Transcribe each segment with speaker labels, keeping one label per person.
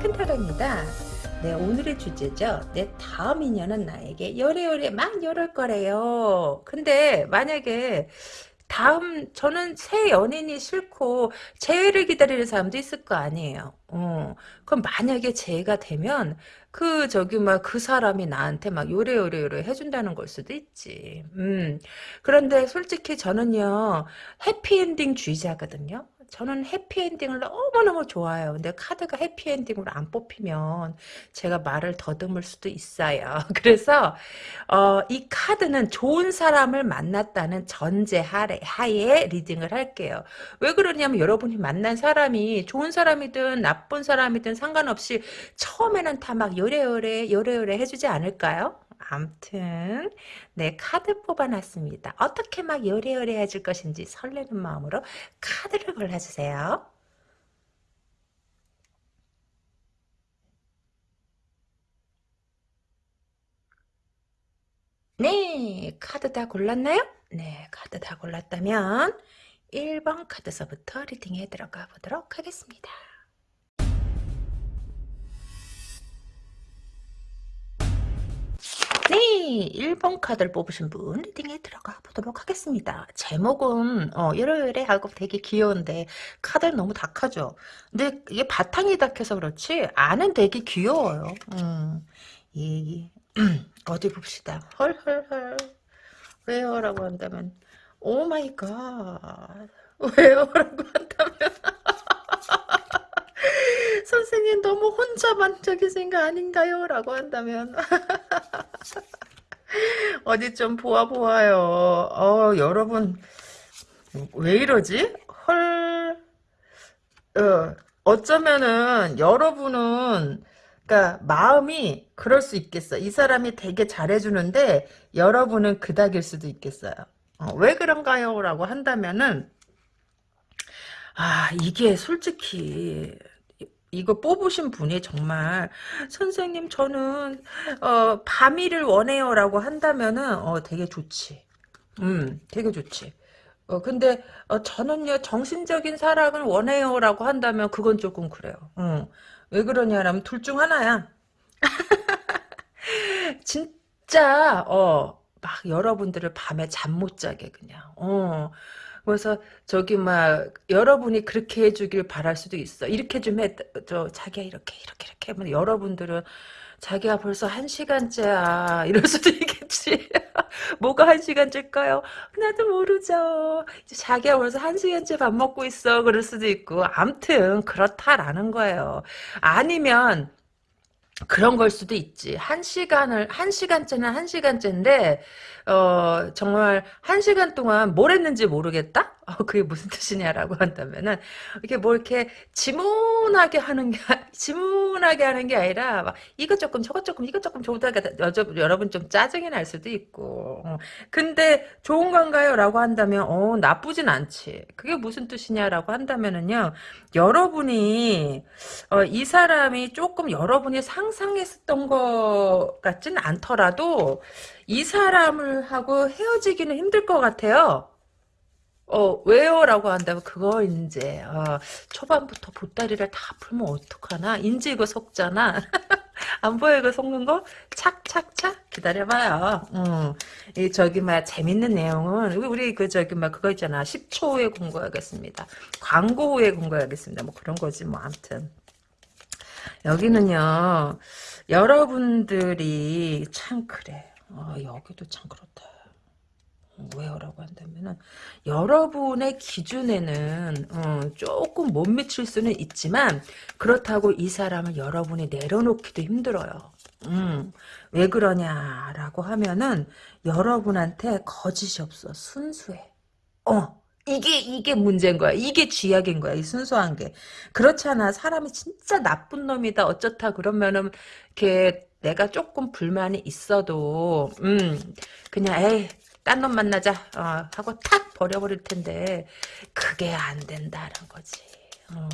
Speaker 1: 이큰타로입니다. 네 오늘의 주제죠. 내 다음 인연은 나에게 요래요래 막 이럴 거래요. 근데 만약에 다음 저는 새 연인이 싫고 재회를 기다리는 사람도 있을 거 아니에요. 어, 그럼 만약에 재회가 되면 그 저기 막 그 사람이 나한테 막 요래요래요래 해준다는 걸 수도 있지. 음 그런데 솔직히 저는요 해피엔딩 주의자거든요 저는 해피엔딩을 너무너무 좋아해요. 근데 카드가 해피엔딩으로 안 뽑히면 제가 말을 더듬을 수도 있어요. 그래서 어, 이 카드는 좋은 사람을 만났다는 전제 하에, 리딩을 할게요. 왜 그러냐면 여러분이 만난 사람이 좋은 사람이든 나쁜 사람이든 상관없이 처음에는 다 막 요래요래 요래요래 해주지 않을까요? 암튼 네 카드 뽑아놨습니다. 어떻게 막 요래요래 해줄 것인지 설레는 마음으로 카드를 골라주세요. 네 카드 다 골랐나요? 네 카드 다 골랐다면 1번 카드서부터 리딩에 들어가 보도록 하겠습니다. 네, 1번 카드를 뽑으신 분 리딩에 들어가 보도록 하겠습니다. 제목은 어, 이러이러 하고 되게 귀여운데 카드는 너무 dak하죠. 근데 이게 바탕이 dak해서 그렇지 안은 되게 귀여워요. 음, 이, 어디 봅시다. 헐헐헐 왜요? 라고 한다면 oh my god 왜요? 라고 한다면 선생님 너무 혼자만적이신 거 아닌가요? 라고 한다면 어디 좀 보아 보아요. 어, 여러분 왜 이러지? 헐 어, 어쩌면은 여러분은 그러니까 마음이 그럴 수 있겠어. 이 사람이 되게 잘해주는데 여러분은 그닥일 수도 있겠어요. 어, 왜 그런가요? 라고 한다면은 아 이게 솔직히 이거 뽑으신 분이 정말 선생님 저는 어, 밤이를 원해요 라고 한다면은 어, 되게 좋지. 음, 되게 좋지. 어, 근데 어, 저는요 정신적인 사랑을 원해요 라고 한다면 그건 조금 그래요. 어. 왜 그러냐면 둘 중 하나야. 진짜 어, 막 여러분들을 밤에 잠 못 자게 그냥. 어. 그래서 저기 막 여러분이 그렇게 해주길 바랄 수도 있어. 이렇게 좀 해, 저 자기야 이렇게 이렇게 이렇게 하면 여러분들은 자기야 벌써 한 시간째야 이럴 수도 있겠지. 뭐가 한 시간째일까요? 나도 모르죠. 자기야 벌써 한 시간째 밥 먹고 있어 그럴 수도 있고. 암튼 그렇다라는 거예요. 아니면 그런 걸 수도 있지. 한 시간을, 한 시간째는 한 시간째인데, 어, 정말 한 시간 동안 뭘 했는지 모르겠다? 어, 그게 무슨 뜻이냐라고 한다면은, 이렇게 뭐 이렇게 지문하게 하는 게, 지문하게 하는 게 아니라, 막 이것 조금, 저것 조금, 이것 조금 좋다가, 여러분 좀 짜증이 날 수도 있고. 어, 근데 좋은 건가요? 라고 한다면, 어, 나쁘진 않지. 그게 무슨 뜻이냐라고 한다면은요, 여러분이, 어, 이 사람이 조금 여러분이 상 상했었던 것 같진 않더라도, 이 사람을 하고 헤어지기는 힘들 것 같아요. 어, 왜요? 라고 한다면, 그거, 이제, 어, 초반부터 보따리를 다 풀면 어떡하나? 인지 이거 속잖아. 안 보여, 이거 속는 거? 착착착? 기다려봐요. 음, 이, 저기, 막, 재밌는 내용은, 우리, 그, 저기, 막, 그거 있잖아. 10초 후에 공부하겠습니다. 광고 후에 공부하겠습니다. 뭐, 그런 거지, 뭐, 암튼. 여기는요, 여러분들이 참, 그래. 어, 여기도 참 그렇다. 왜요라고 한다면은 여러분의 기준에는 어, 조금 못 미칠 수는 있지만 그렇다고 이 사람을 여러분이 내려놓기도 힘들어요. 음, 왜 그러냐라고 하면은 여러분한테 거짓이 없어 순수해. 어 이게 이게 문제인 거야. 이게 쥐약인 거야. 이 순수한 게 그렇잖아. 사람이 진짜 나쁜 놈이다 어쩌다 그러면은 이렇게 내가 조금 불만이 있어도 음 그냥 에이 딴 놈 만나자 어, 하고 탁 버려버릴 텐데 그게 안 된다는 거지. 어.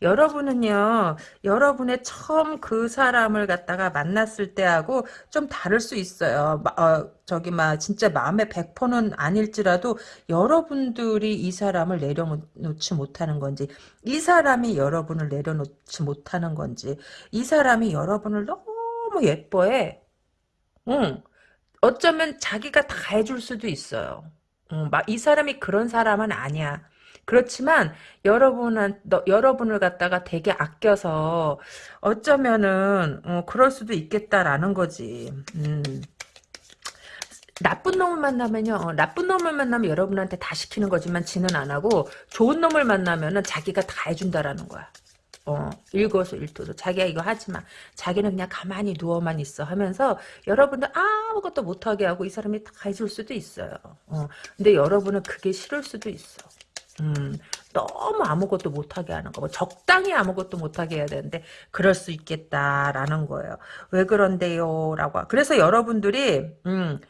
Speaker 1: 여러분은요, 여러분의 처음 그 사람을 갖다가 만났을 때하고 좀 다를 수 있어요. 어, 저기, 막, 진짜 마음의 100%는 아닐지라도 여러분들이 이 사람을 내려놓지 못하는 건지, 이 사람이 여러분을 내려놓지 못하는 건지, 이 사람이 여러분을 너무 예뻐해. 응. 어쩌면 자기가 다 해줄 수도 있어요. 응, 막, 이 사람이 그런 사람은 아니야. 그렇지만 여러분한 너, 여러분을 갖다가 되게 아껴서 어쩌면은 어, 그럴 수도 있겠다라는 거지. 음. 나쁜 놈을 만나면요. 어, 나쁜 놈을 만나면 여러분한테 다 시키는 거지만 지는 안 하고 좋은 놈을 만나면은 자기가 다 해준다라는 거야. 어, 일거수일투로 자기가 이거 하지 마. 자기는 그냥 가만히 누워만 있어 하면서 여러분들 아무것도 못하게 하고 이 사람이 다 해줄 수도 있어요. 어, 근데 여러분은 그게 싫을 수도 있어. 음, 너무 아무것도 못하게 하는 거, 뭐 적당히 아무것도 못하게 해야 되는데 그럴 수 있겠다라는 거예요. 왜 그런데요? 라고. 그래서 여러분들이 음,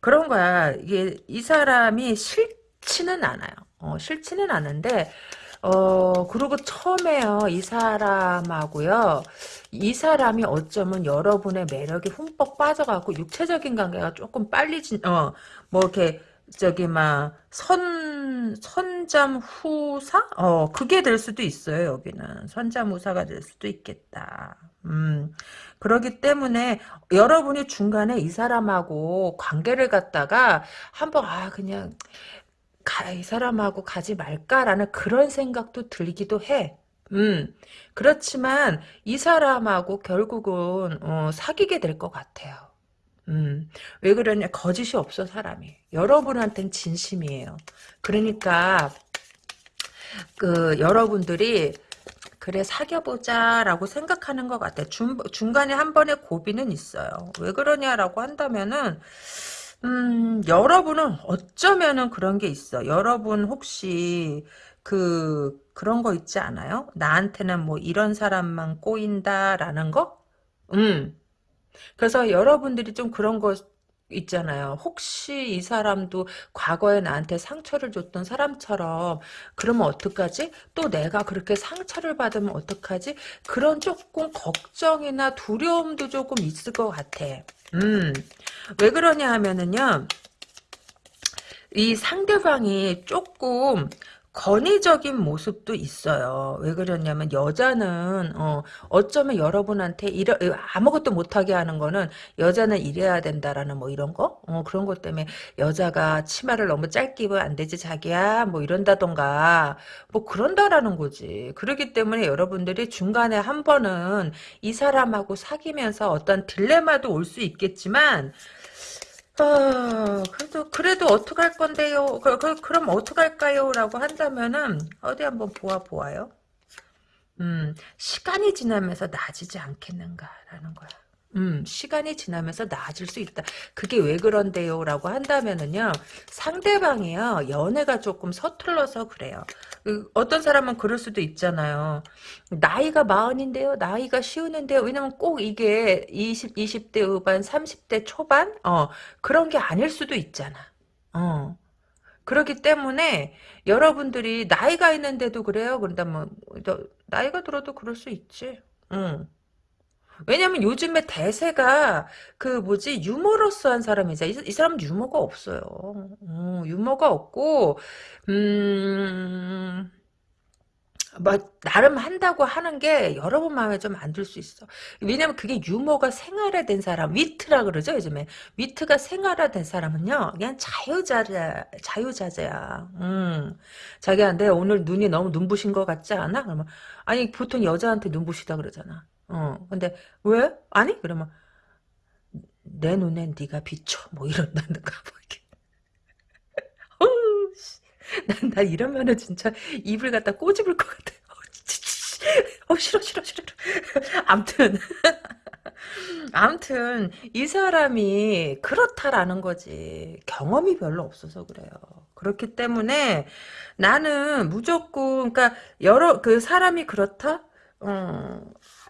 Speaker 1: 그런 거야. 이게 이 사람이 싫지는 않아요. 어, 싫지는 않은데 어, 그리고 처음에요, 이 사람하고요, 이 사람이 어쩌면 여러분의 매력이 흠뻑 빠져갖고, 육체적인 관계가 조금 빨리 진, 어, 뭐, 이렇게, 저기 막 선 선잠 후사 어 그게 될 수도 있어요 여기는 선잠 후사가 될 수도 있겠다 음 그러기 때문에 여러분이 중간에 이 사람하고 관계를 갖다가 한번 아 그냥 가, 이 사람하고 가지 말까라는 그런 생각도 들기도 해. 음, 그렇지만 이 사람하고 결국은 어, 사귀게 될 것 같아요. 음, 왜 그러냐? 거짓이 없어, 사람이. 여러분한텐 진심이에요. 그러니까, 그, 여러분들이, 그래, 사귀어보자라고 생각하는 것 같아. 중, 중간에 한 번의 고비는 있어요. 왜 그러냐라고 한다면은, 음, 여러분은 어쩌면은 그런 게 있어. 여러분 혹시, 그, 그런 거 있지 않아요? 나한테는 뭐 이런 사람만 꼬인다라는 거? 음. 그래서 여러분들이 좀 그런 거 있잖아요. 혹시 이 사람도 과거에 나한테 상처를 줬던 사람처럼 그러면 어떡하지? 또 내가 그렇게 상처를 받으면 어떡하지? 그런 조금 걱정이나 두려움도 조금 있을 것 같아. 음, 왜 그러냐 하면은요. 이 상대방이 조금 건의적인 모습도 있어요. 왜 그러냐면 여자는 어, 어쩌면 여러분한테 이러, 아무것도 못하게 하는 거는 여자는 이래야 된다라는 뭐 이런 거 어, 그런 것 때문에 여자가 치마를 너무 짧게 입으면 안 되지 자기야 뭐 이런다던가 뭐 그런다라는 거지. 그렇기 때문에 여러분들이 중간에 한 번은 이 사람하고 사귀면서 어떤 딜레마도 올 수 있겠지만 아, 그래도, 그래도 어떡할 건데요? 그, 그, 그럼 어떡할까요? 라고 한다면은, 어디 한번 보아보아요. 음, 시간이 지나면서 나아지지 않겠는가라는 거야. 음, 시간이 지나면서 나아질 수 있다. 그게 왜 그런데요? 라고 한다면은요, 상대방이요, 연애가 조금 서툴러서 그래요. 그, 어떤 사람은 그럴 수도 있잖아요. 나이가 마흔인데요? 나이가 쉬우는데요? 왜냐면 꼭 이게 20, 20대 후반, 30대 초반? 어, 그런 게 아닐 수도 있잖아. 어. 그렇기 때문에 여러분들이 나이가 있는데도 그래요? 그런다면, 나이가 들어도 그럴 수 있지. 응. 왜냐면 요즘에 대세가 그 뭐지 유머러스한 사람이자 이, 이 사람은 유머가 없어요. 어, 유머가 없고 음. 뭐 나름 한다고 하는 게 여러분 마음에 좀 안 들 수 있어. 왜냐면 그게 유머가 생활화된 사람, 위트라 그러죠 요즘에. 위트가 생활화된 사람은요, 그냥 자유자재, 자유자재야. 음, 자기한테 오늘 눈이 너무 눈부신 것 같지 않아? 그러면 아니 보통 여자한테 눈부시다 그러잖아. 어, 근데 왜? 아니? 그러면 내 눈엔 네가 비춰. 뭐 이런다든가 뭐 이렇게. 난, 나 이러면은 진짜 입을 갖다 꼬집을 것 같아. 어, 싫어, 싫어, 싫어. 암튼. 암튼, 이 사람이 그렇다라는 거지. 경험이 별로 없어서 그래요. 그렇기 때문에 나는 무조건, 그러니까, 여러, 그 사람이 그렇다? 어,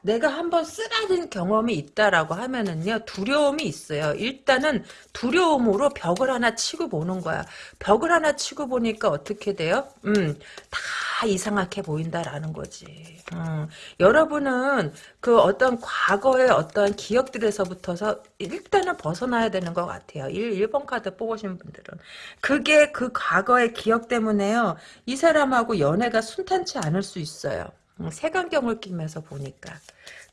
Speaker 1: 내가 한번 쓰라린 경험이 있다라고 하면은요 두려움이 있어요. 일단은 두려움으로 벽을 하나 치고 보는 거야. 벽을 하나 치고 보니까 어떻게 돼요? 음, 다 이상하게 보인다라는 거지. 음, 여러분은 그 어떤 과거의 어떤 기억들에서부터서 일단은 벗어나야 되는 것 같아요. 1, 1번 카드 뽑으신 분들은. 그게 그 과거의 기억 때문에요. 이 사람하고 연애가 순탄치 않을 수 있어요. 음, 색안경을 끼면서 보니까.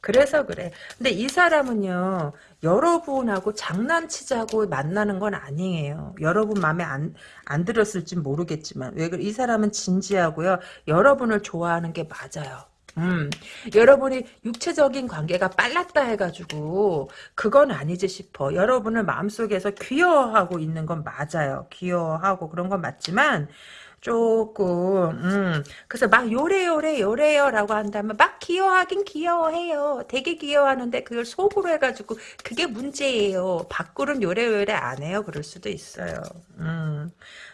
Speaker 1: 그래서 그래. 근데 이 사람은요, 여러분하고 장난치자고 만나는 건 아니에요. 여러분 마음에 안, 안 들었을지 모르겠지만, 왜, 그래? 이 사람은 진지하고요, 여러분을 좋아하는 게 맞아요. 음, 여러분이 육체적인 관계가 빨랐다 해가지고 그건 아니지 싶어. 여러분을 마음속에서 귀여워하고 있는 건 맞아요. 귀여워하고 그런 건 맞지만 조금 음. 그래서 막 요래요래 요래요라고 한다면 막 귀여워하긴 귀여워해요. 되게 귀여워하는데 그걸 속으로 해가지고 그게 문제예요. 밖으로는 요래요래 안 해요. 그럴 수도 있어요. 음.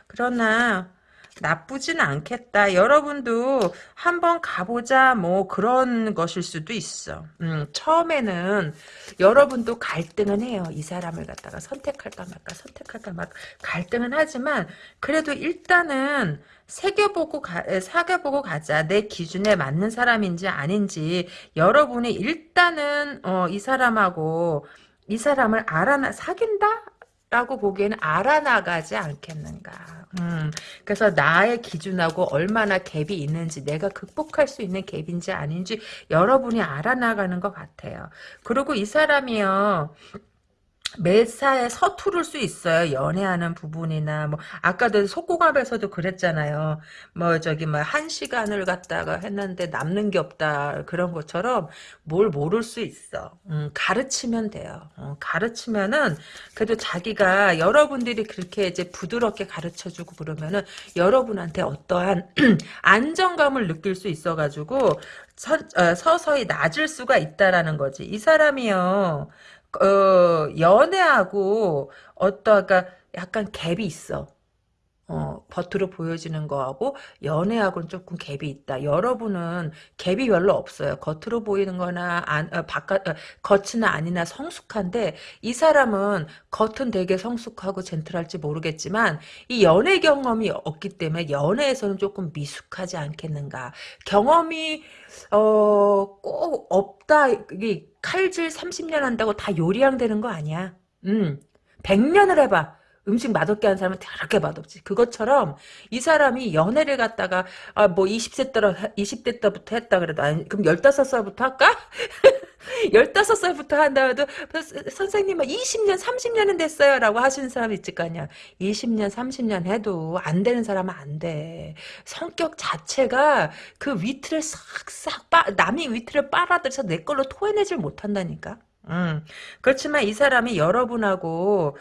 Speaker 1: 그러나 나쁘진 않겠다. 여러분도 한번 가보자 뭐 그런 것일 수도 있어. 음, 처음에는 여러분도 갈등은 해요. 이 사람을 갖다가 선택할까 말까 선택할까 막 갈등은 하지만 그래도 일단은 새겨보고 가, 사겨보고 가자. 내 기준에 맞는 사람인지 아닌지 여러분이 일단은 어, 이 사람하고 이 사람을 알아나 사귄다? 라고 보기에는 알아나가지 않겠는가. 음, 그래서 나의 기준하고 얼마나 갭이 있는지 내가 극복할 수 있는 갭인지 아닌지 여러분이 알아나가는 것 같아요. 그리고 이 사람이요. 매사에 서투를 수 있어요. 연애하는 부분이나 뭐 아까도 속고갑에서도 그랬잖아요. 뭐 저기 뭐 한 시간을 갖다가 했는데 남는 게 없다 그런 것처럼 뭘 모를 수 있어. 음, 가르치면 돼요. 어, 가르치면은 그래도 자기가 여러분들이 그렇게 이제 부드럽게 가르쳐주고 그러면은 여러분한테 어떠한 안정감을 느낄 수 있어가지고 서, 어, 서서히 낮을 수가 있다라는 거지. 이 사람이요. 어, 연애하고 어떤 그러니까 약간 갭이 있어. 어, 겉으로 보여지는 거하고 연애하고는 조금 갭이 있다. 여러분은 갭이 별로 없어요. 겉으로 보이는 거나 안, 어, 바깥 어, 겉이나 아니나 성숙한데 이 사람은 겉은 되게 성숙하고 젠틀할지 모르겠지만 이 연애 경험이 없기 때문에 연애에서는 조금 미숙하지 않겠는가. 경험이 어, 꼭 없다. 이 칼질 30년 한다고 다 요리양 되는 거 아니야. 음. 100년을 해봐. 음식 맛없게 하는 사람은 더럽게 맛없지. 그것처럼 이 사람이 연애를 갖다가 아 뭐 20세 때로 20대 때부터 했다 그래도 아니 그럼 15살부터 할까? 15살부터 한다 해도 선생님은 20년 30년은 됐어요 라고 하시는 사람 있을 거 아니야. 20년 30년 해도 안 되는 사람은 안 돼. 성격 자체가 그 위트를 싹싹 빠 남이 위트를 빨아들여서 내 걸로 토해내질 못한다니까. 음. 그렇지만 이 사람이 여러분하고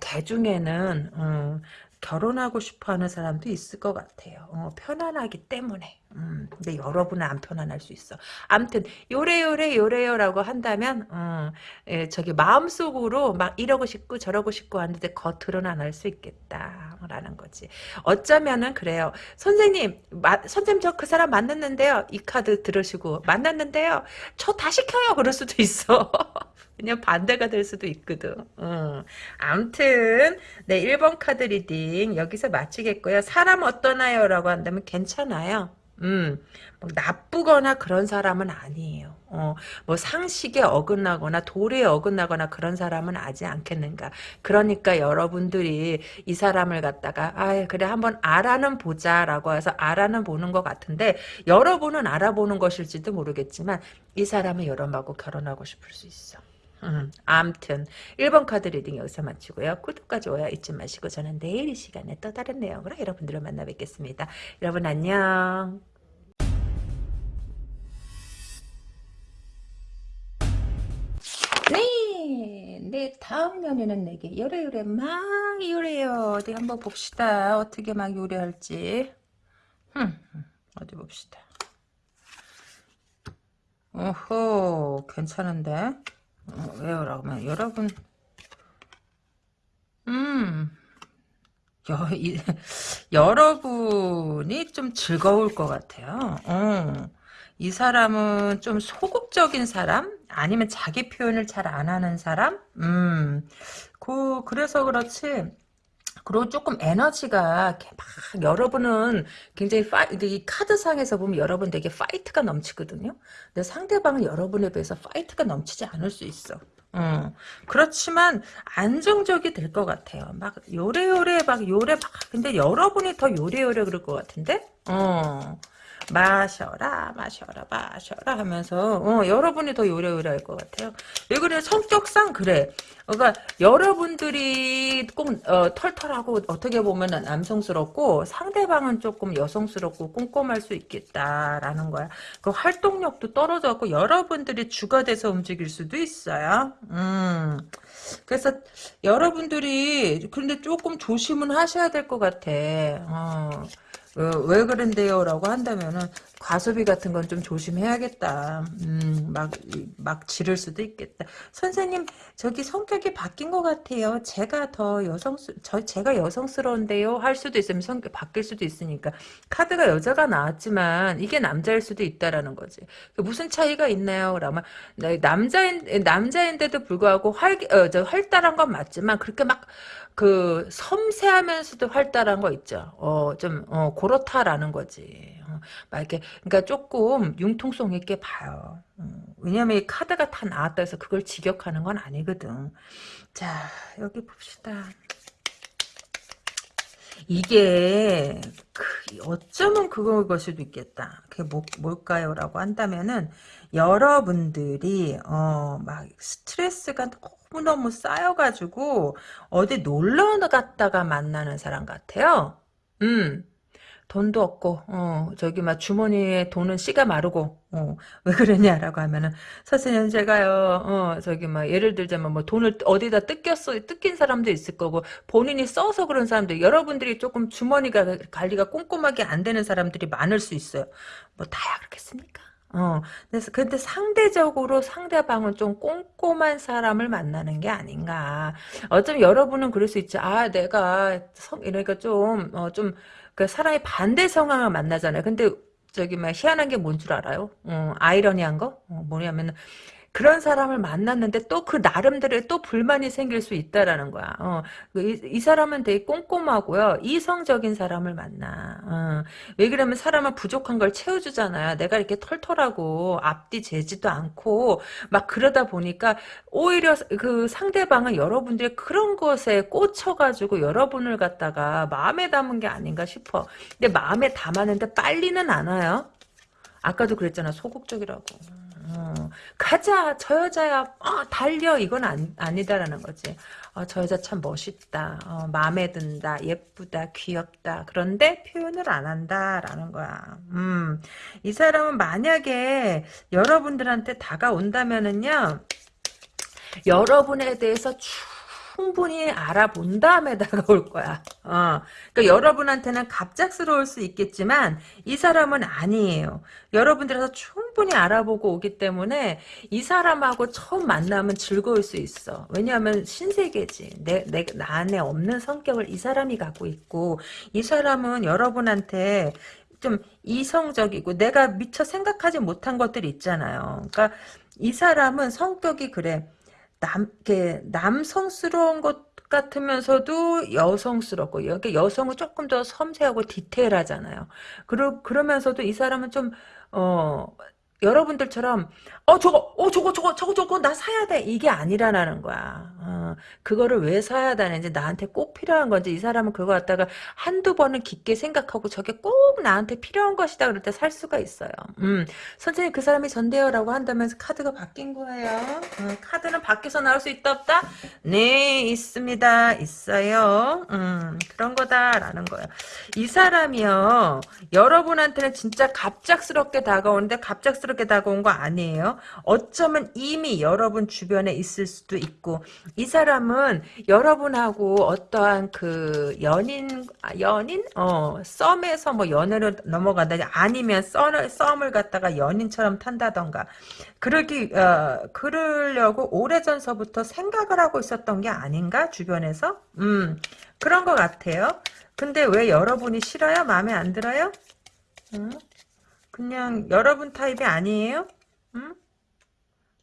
Speaker 1: 개 중에는 음, 결혼하고 싶어하는 사람도 있을 것 같아요. 어, 편안하기 때문에. 음, 근데 여러분은 안 편안할 수 있어. 암튼 요래요래 요래요라고 한다면 어, 예, 저기 마음속으로 막 이러고 싶고 저러고 싶고 하는데 겉으로는 안 할 수 있겠다라는 거지. 어쩌면은 그래요. 선생님, 마, 선생님 저 그 사람 만났는데요. 이 카드 들으시고 만났는데요. 저 다시 켜요. 그럴 수도 있어. 그냥 반대가 될 수도 있거든. 음. 암튼 네 1번 카드 reading 여기서 마치겠고요. 사람 어떠나요? 라고 한다면 괜찮아요. 음, 뭐 나쁘거나 그런 사람은 아니에요. 어, 뭐 상식에 어긋나거나 도리에 어긋나거나 그런 사람은 아지 않겠는가. 그러니까 여러분들이 이 사람을 갖다가 아 그래 한번 알아는 보자라고 해서 알아는 보는 것 같은데 여러분은 알아보는 것일지도 모르겠지만 이 사람은 여러분하고 결혼하고 싶을 수 있어. 음, 암튼 1번 카드 reading 여기서 마치고요. 구독과 좋아요 잊지 마시고 저는 내일 이 시간에 또 다른 내용으로 여러분들을 만나 뵙겠습니다. 여러분 안녕. 네, 네 다음 연애는 내게 요래 요래 막 요래요. 어디 한번 봅시다. 어떻게 막 요래할지. 흠, 어디 봅시다. 오호 괜찮은데 어, 왜요? 라면 여러분 음 여, 이, 여러분이 좀 즐거울 것 같아요. 어. 이 사람은 좀 소극적인 사람? 아니면 자기 표현을 잘 안 하는 사람? 음, 그, 그래서 그렇지. 그리고 조금 에너지가 막 여러분은 굉장히 파이, 이 카드상에서 보면 여러분 되게 fight가 넘치거든요. 근데 상대방은 여러분에 비해서 fight가 넘치지 않을 수 있어. 어, 그렇지만 안정적이 될 것 같아요. 막 요래요래 막 요래 막 근데 여러분이 더 요래요래 그럴 것 같은데? 어. 마셔라 마셔라 마셔라 하면서 어, 여러분이 더 요래요래 할 것 같아요. 왜 그래? 성격상 그래. 그러니까 여러분들이 꼭 어, 털털하고 어떻게 보면 남성스럽고 상대방은 조금 여성스럽고 꼼꼼할 수 있겠다라는 거야. 그 활동력도 떨어졌고 여러분들이 주가 돼서 움직일 수도 있어요. 음. 그래서 여러분들이 근데 조금 조심은 하셔야 될 것 같아. 어. 어, 왜 그런데요? 라고 한다면은, 과소비 같은 건 좀 조심해야겠다. 음, 막, 막 지를 수도 있겠다. 선생님, 저기 성격이 바뀐 것 같아요. 제가 더 여성스, 저, 제가 여성스러운데요? 할 수도 있으면 성격 바뀔 수도 있으니까. 카드가 여자가 나왔지만, 이게 남자일 수도 있다라는 거지. 무슨 차이가 있나요? 그러면, 남자인, 남자인데도 불구하고 활, 어, 저 활달한 건 맞지만, 그렇게 막, 그 섬세하면서도 활달한 거 있죠. 어, 좀 어, 그렇다라는 거지. 어, 막 이렇게 그러니까 조금 융통성 있게 봐요. 어, 왜냐면 이 카드가 다 나왔다 해서 그걸 직역하는 건 아니거든. 자, 여기 봅시다. 이게 그, 어쩌면 그걸 수도 있겠다. 그게 뭐, 뭘까요? 라고 한다면은 여러분들이 어, 막 스트레스가 너무너무 쌓여가지고 어디 놀러 갔다가 만나는 사람 같아요. 음. 돈도 없고 어 저기 막 주머니에 돈은 씨가 마르고 어왜 그러냐라고 하면은 선생님 제가요 어 저기 막 예를 들자면 뭐 돈을 어디다 뜯겼어 뜯긴 사람도 있을 거고 본인이 써서 그런 사람들 여러분들이 조금 주머니가 관리가 꼼꼼하게 안 되는 사람들이 많을 수 있어요 뭐 다야 그렇겠습니까 어, 그래서 근데 상대적으로 상대방은 좀 꼼꼼한 사람을 만나는 게 아닌가. 어쩌면 여러분은 그럴 수 있죠. 아, 내가 성, 이러니까 좀, 어, 좀, 그 사람이 반대 성향을 만나잖아요. 근데 저기 막 희한한 게 뭔 줄 알아요? 어, 아이러니한 거? 어, 뭐냐면 그런 사람을 만났는데 또 그 나름대로의 또 불만이 생길 수 있다라는 거야. 어, 그 이, 이, 사람은 되게 꼼꼼하고요. 이성적인 사람을 만나. 어, 왜 그러면 사람은 부족한 걸 채워주잖아요. 내가 이렇게 털털하고 앞뒤 재지도 않고 막 그러다 보니까 오히려 그 상대방은 여러분들의 그런 것에 꽂혀가지고 여러분을 갖다가 마음에 담은 게 아닌가 싶어. 근데 마음에 담았는데 빨리는 안 와요. 아까도 그랬잖아. 소극적이라고. 어, 가자 저 여자야. 어, 달려. 이건 안, 아니다라는 거지. 어, 저 여자 참 멋있다. 어, 마음에 든다. 예쁘다. 귀엽다. 그런데 표현을 안 한다라는 거야. 음, 이 사람은 만약에 여러분들한테 다가온다면은요 여러분에 대해서 충분히 알아본 다음에 다가올 거야. 어. 그러니까 여러분한테는 갑작스러울 수 있겠지만 이 사람은 아니에요. 여러분들에서 충분히 알아보고 오기 때문에 이 사람하고 처음 만나면 즐거울 수 있어. 왜냐하면 신세계지. 내, 내, 나 안에 없는 성격을 이 사람이 갖고 있고 이 사람은 여러분한테 좀 이성적이고 내가 미처 생각하지 못한 것들이 있잖아요. 그러니까 이 사람은 성격이 그래. 남, 이렇게 남성스러운 것 같으면서도 여성스럽고, 여기 여성은 조금 더 섬세하고 디테일하잖아요. 그러, 그러면서도 이 사람은 좀, 어, 여러분들처럼 어 저거 어 저거 저거 저거 저거 나 사야 돼. 이게 아니라는 거야. 어, 그거를 왜 사야 되는지 나한테 꼭 필요한 건지 이 사람은 그거 갖다가 한두 번은 깊게 생각하고 저게 꼭 나한테 필요한 것이다 그럴 때 살 수가 있어요. 음 선생님 그 사람이 전데요라고 한다면서 카드가 바뀐 거예요? 음, 카드는 밖에서 나올 수 있다 없다? 네 있습니다. 있어요. 음 그런 거다라는 거예요. 이 사람이요. 여러분한테는 진짜 갑작스럽게 다가오는데 갑작스럽게 다가온 거 아니에요. 어쩌면 이미 여러분 주변에 있을 수도 있고 이 사람은 여러분하고 어떠한 그 연인 아, 연인 어 썸에서 뭐 연애로 넘어간다 아니면 썸을 썸을 갖다가 연인처럼 탄다던가 그러기 어 그러려고 오래전서부터 생각을 하고 있었던 게 아닌가 주변에서 음 그런 것 같아요. 근데 왜 여러분이 싫어요? 마음에 안 들어요? 음? 그냥 여러분 타입이 아니에요? 음?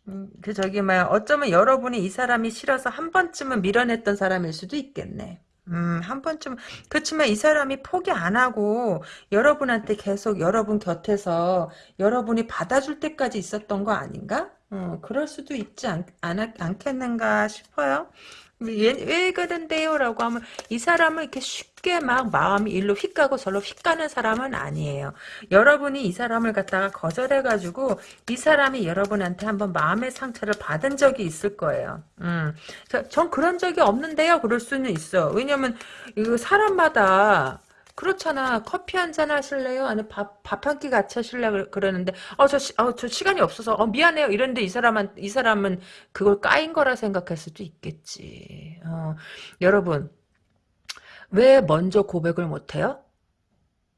Speaker 1: 음, 그 저기 막 어쩌면 여러분이 이 사람이 싫어서 한 번쯤은 밀어냈던 사람일 수도 있겠네. 음, 한 번쯤 그렇지만 이 사람이 포기 안 하고 여러분한테 계속 여러분 곁에서 여러분이 받아줄 때까지 있었던 거 아닌가? 어, 그럴 수도 있지 않, 않, 않겠는가 싶어요. 왜, 왜 그런데요? 라고 하면 이 사람은 이렇게 쉽게 막 마음이 일로 휙 가고 저로 휙 가는 사람은 아니에요. 여러분이 이 사람을 갖다가 거절해가지고 이 사람이 여러분한테 한번 마음의 상처를 받은 적이 있을 거예요. 음, 전 그런 적이 없는데요. 그럴 수는 있어. 왜냐면 이거 사람마다 그렇잖아. 커피 한 잔 하실래요? 아니 밥, 밥 한 끼 같이 하실래? 그러는데, 어, 저, 어, 저 시간이 없어서, 어, 미안해요. 이런데 이 사람은, 이 사람은 그걸 까인 거라 생각할 수도 있겠지. 어, 여러분, 왜 먼저 고백을 못해요?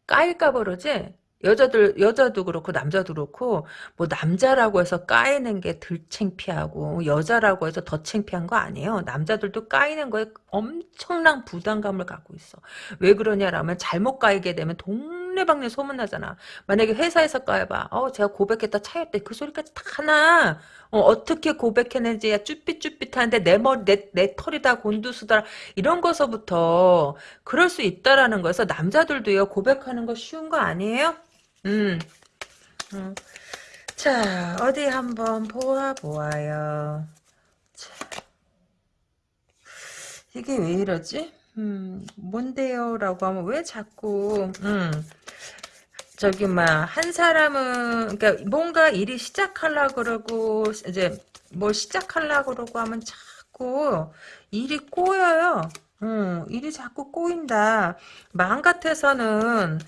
Speaker 1: 까일까 그러지? 여자들 여자도 그렇고 남자도 그렇고 뭐 남자라고 해서 까이는 게 덜 창피하고 여자라고 해서 더 창피한 거 아니에요. 남자들도 까이는 거에 엄청난 부담감을 갖고 있어. 왜 그러냐라면 잘못 까이게 되면 동 네방네 소문나잖아. 만약에 회사에서 까여봐. 어 제가 고백했다 차였대. 그 소리까지 다 하나. 어, 떻게 고백했는지 야 쭈삣쭈삣하는데 내 머리 내, 내 털이 다 곤두수다 이런 거서부터 그럴 수 있다라는 거에서 남자들도요 고백하는 거 쉬운 거 아니에요? 음. 음. 자, 어디 한번 보아보아요. 자. 이게 왜 이러지? 음, 뭔데요? 라고 하면 왜 자꾸, 음, 저기, 막, 한 사람은, 그니까, 뭔가 일이 시작하려 그러고, 이제, 뭘 시작하려 그러고 하면 자꾸 일이 꼬여요. 음, 일이 자꾸 꼬인다. 마음 같아서는,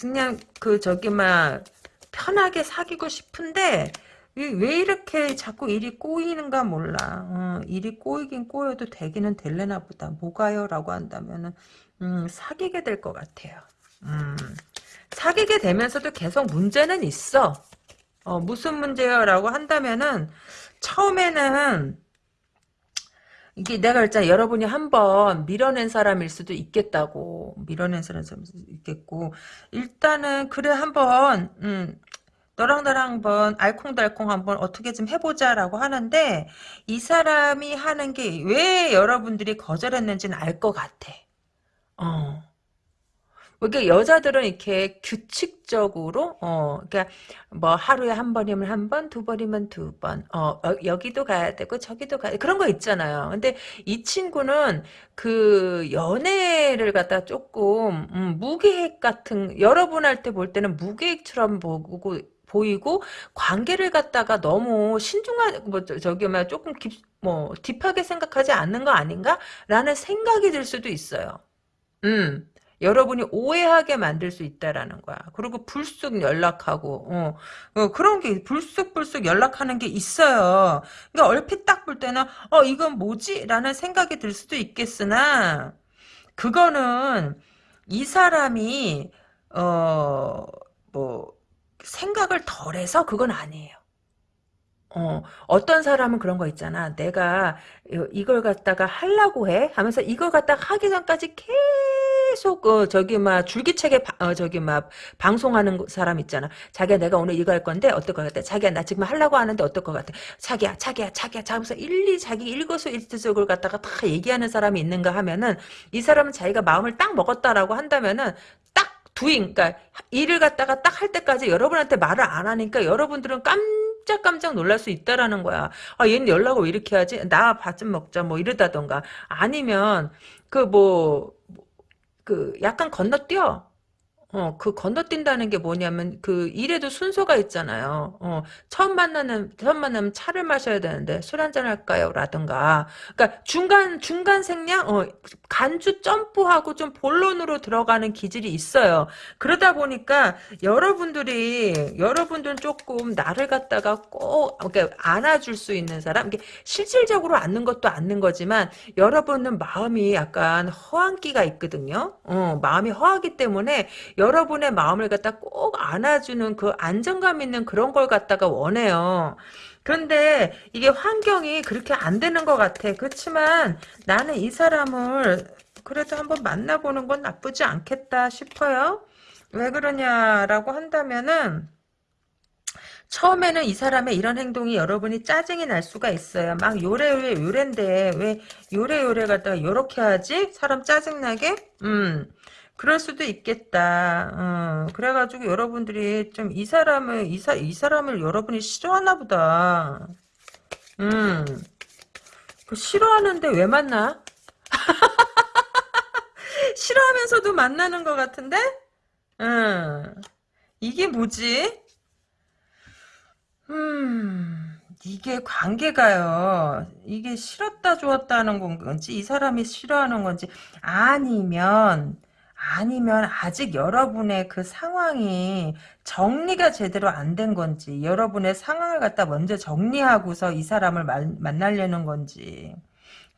Speaker 1: 그냥 그 저기 막 편하게 사귀고 싶은데 왜 이렇게 자꾸 일이 꼬이는가 몰라. 어, 일이 꼬이긴 꼬여도 되기는 될래나 보다. 뭐가요? 라고 한다면은 음, 사귀게 될 것 같아요. 음, 사귀게 되면서도 계속 문제는 있어. 어, 무슨 문제요? 라고 한다면은 처음에는 이게 내가 그랬잖아. 여러분이 한번 밀어낸 사람일 수도 있겠다고. 밀어낸 사람일 수도 있겠고. 일단은, 그래, 한번, 음, 너랑 나랑 한번 알콩달콩 한번 어떻게 좀 해보자라고 하는데, 이 사람이 하는 게 왜 여러분들이 거절했는지는 알 것 같아. 어. 이게 여자들은 이렇게 규칙적으로 어 그러니까 뭐 하루에 한 번이면 한 번, 두 번이면 두 번. 어, 어 여기도 가야 되고 저기도 가야 그런 거 있잖아요. 근데 이 친구는 그 연애를 갖다 조금 음, 무계획 같은 여러분 할때볼 때는 무계획처럼 보고 보이고 관계를 갖다가 너무 신중한 뭐 저기 막 조금 깊, 뭐 딥하게 생각하지 않는 거 아닌가라는 생각이 들 수도 있어요. 음. 여러분이 오해하게 만들 수 있다라는 거야. 그리고 불쑥 연락하고 어, 어, 그런 게 불쑥불쑥 연락하는 게 있어요. 그러니까 얼핏 딱 볼 때는 어 이건 뭐지? 라는 생각이 들 수도 있겠으나 그거는 이 사람이 어 뭐 생각을 덜해서 그건 아니에요. 어, 어떤 사람은 그런 거 있잖아. 내가 이걸 갖다가 하려고 해 하면서 이걸 갖다가 하기 전까지 계속 어, 저기 막 줄기차게 바, 어, 저기 막 방송하는 사람 있잖아. 자기야 내가 오늘 이거 할 건데 어떨 것 같아? 자기야 나 지금 하려고 하는데 어떨 것 같아? 자기야 자기야 자기야 자면서 일리 자기 일거수일투족을 갖다가 다 얘기하는 사람이 있는가 하면은 이 사람은 자기가 마음을 딱 먹었다라고 한다면은 딱 두인 그러니까 일을 갖다가 딱 할 때까지 여러분한테 말을 안 하니까 여러분들은 깜 깜짝깜짝 놀랄 수 있다라는 거야. 아, 얘는 연락을 왜 이렇게 하지? 나 밥 좀 먹자, 뭐 이러다던가. 아니면, 그 뭐, 그 약간 건너뛰어. 어, 그 건너뛴다는 게 뭐냐면 그 일에도 순서가 있잖아요. 어, 처음 만나는 처음 만나면 차를 마셔야 되는데 술 한잔 할까요? 라든가. 그러니까 중간 중간 생략 어, 간주 점프하고 좀 본론으로 들어가는 기질이 있어요. 그러다 보니까 여러분들이 여러분들은 조금 나를 갖다가 꼭 그러니까 안아줄 수 있는 사람 이게 실질적으로 안는 것도 안는 거지만 여러분은 마음이 약간 허한기가 있거든요. 어, 마음이 허하기 때문에 여러분의 마음을 갖다 꼭 안아주는 그 안정감 있는 그런 걸 갖다가 원해요. 그런데 이게 환경이 그렇게 안 되는 것 같아. 그렇지만 나는 이 사람을 그래도 한번 만나보는 건 나쁘지 않겠다 싶어요. 왜 그러냐라고 한다면은 처음에는 이 사람의 이런 행동이 여러분이 짜증이 날 수가 있어요. 막 요래요래 요랜데 왜 요래 요래 갖다가 요렇게 하지? 사람 짜증나게? 음. 그럴 수도 있겠다. 어, 그래가지고 여러분들이 좀 이 사람을 이, 사, 이 사람을 여러분이 싫어하나 보다. 음. 그 싫어하는데 왜 만나? 싫어하면서도 만나는 것 같은데? 음. 이게 뭐지? 음, 이게 관계가요. 이게 싫었다 좋았다는 건지, 이 사람이 싫어하는 건지, 아니면, 아니면 아직 여러분의 그 상황이 정리가 제대로 안 된 건지, 여러분의 상황을 갖다 먼저 정리하고서 이 사람을 만, 만나려는 건지.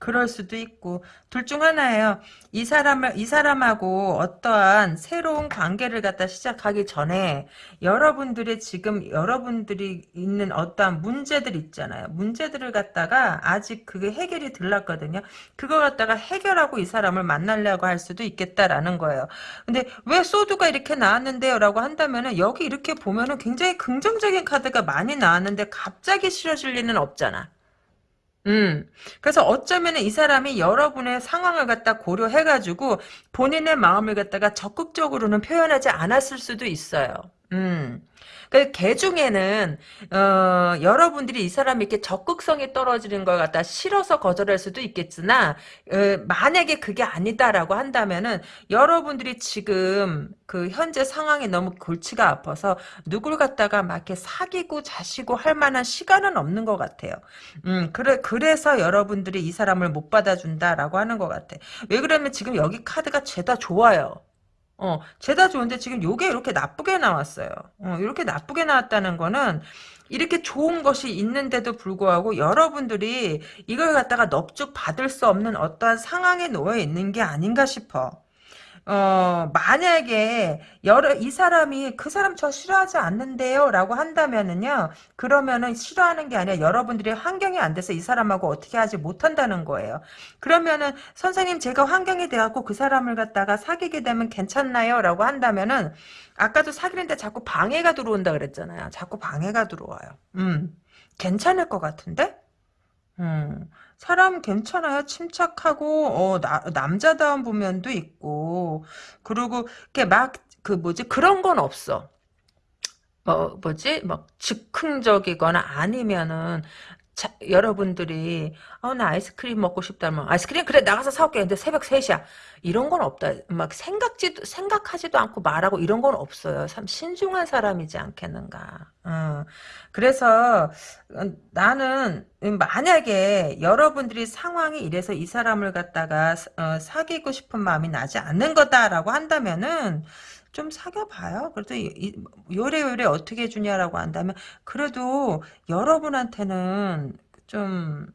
Speaker 1: 그럴 수도 있고 둘 중 하나예요. 이 사람을 이 사람하고 어떠한 새로운 관계를 갖다 시작하기 전에 여러분들의 지금 여러분들이 있는 어떠한 문제들 있잖아요. 문제들을 갖다가 아직 그게 해결이 들렀거든요. 그거 갖다가 해결하고 이 사람을 만나려고 할 수도 있겠다라는 거예요. 근데 왜 소드가 이렇게 나왔는데요라고 한다면은 여기 이렇게 보면은 굉장히 긍정적인 카드가 많이 나왔는데 갑자기 싫어질 리는 없잖아. 음. 그래서 어쩌면 이 사람이 여러분의 상황을 갖다 고려해가지고 본인의 마음을 갖다가 적극적으로는 표현하지 않았을 수도 있어요. 음. 그개 중에는 어, 여러분들이 이 사람이 이렇게 적극성이 떨어지는 걸 갖다 싫어서 거절할 수도 있겠으나 어, 만약에 그게 아니다라고 한다면은 여러분들이 지금 그 현재 상황이 너무 골치가 아파서 누굴 갖다가 막 이렇게 사귀고 자시고 할 만한 시간은 없는 것 같아요. 음, 그래 그래서 여러분들이 이 사람을 못 받아준다라고 하는 것 같아. 왜 그러면 지금 여기 카드가 죄다 좋아요. 어, 죄다 좋은데 지금 요게 이렇게 나쁘게 나왔어요. 어, 이렇게 나쁘게 나왔다는 거는 이렇게 좋은 것이 있는데도 불구하고 여러분들이 이걸 갖다가 넙죽 받을 수 없는 어떠한 상황에 놓여 있는 게 아닌가 싶어. 어, 만약에, 여러, 이 사람이 그 사람 저 싫어하지 않는데요? 라고 한다면은요, 그러면은 싫어하는 게 아니라 여러분들이 환경이 안 돼서 이 사람하고 어떻게 하지 못한다는 거예요. 그러면은, 선생님, 제가 환경이 돼 갖고 그 사람을 갖다가 사귀게 되면 괜찮나요? 라고 한다면은, 아까도 사귀는데 자꾸 방해가 들어온다 그랬잖아요. 자꾸 방해가 들어와요. 음, 괜찮을 것 같은데? 음. 사람 괜찮아요. 침착하고 어, 나, 남자다운 부면도 있고 그리고 이렇게 막 그 뭐지 그런 건 없어. 뭐 뭐지 막 즉흥적이거나 아니면은 자, 여러분들이 어, 나 아이스크림 먹고 싶다면 아이스크림? 그래 나가서 사올게. 근데 새벽 3시야. 이런 건 없다. 막 생각지도 생각하지도 않고 말하고 이런 건 없어요. 참 신중한 사람이지 않겠는가. 어. 그래서 어, 나는 만약에 여러분들이 상황이 이래서 이 사람을 갖다가 어, 사귀고 싶은 마음이 나지 않는 거다라고 한다면은 좀 사귀어봐요. 그래도 이, 요래요래 어떻게 해주냐라고 한다면 그래도 여러분한테는 좀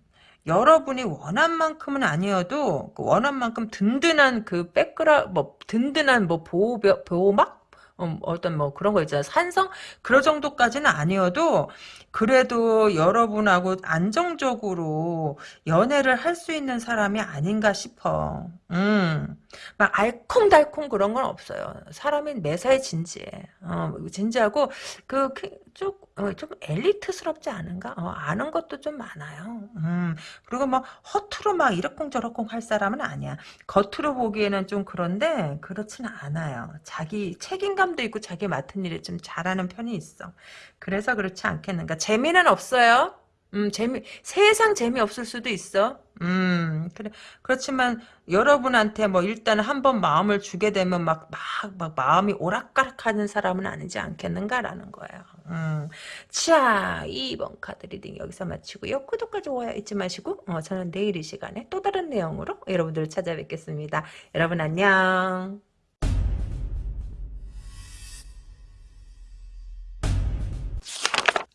Speaker 1: 여러분이 원한 만큼은 아니어도 그 원한 만큼 든든한 그 백그라 뭐 든든한 뭐 보호 보호막 어, 어떤 뭐 그런 거 있잖아요. 산성? 그런 정도까지는 아니어도 그래도 여러분하고 안정적으로 연애를 할 수 있는 사람이 아닌가 싶어. 음. 막 알콩달콩 그런 건 없어요. 사람이 매사에 진지해. 어, 진지하고 그 쭉, 어, 좀 엘리트스럽지 않은가? 어, 아는 것도 좀 많아요. 음. 그리고 막 허투루 막 이러쿵저러쿵 할 사람은 아니야. 겉으로 보기에는 좀 그런데 그렇지는 않아요. 자기 책임감도 있고 자기 맡은 일을 좀 잘하는 편이 있어. 그래서 그렇지 않겠는가. 재미는 없어요. 음, 재미, 세상 재미없을 수도 있어. 음, 그래. 그렇지만, 여러분한테 뭐, 일단 한 번 마음을 주게 되면 막, 막, 막, 마음이 오락가락 하는 사람은 아니지 않겠는가라는 거예요. 음. 자, 2번 카드 reading 여기서 마치고요. 구독과 좋아요 잊지 마시고, 어, 저는 내일 이 시간에 또 다른 내용으로 여러분들을 찾아뵙겠습니다. 여러분 안녕.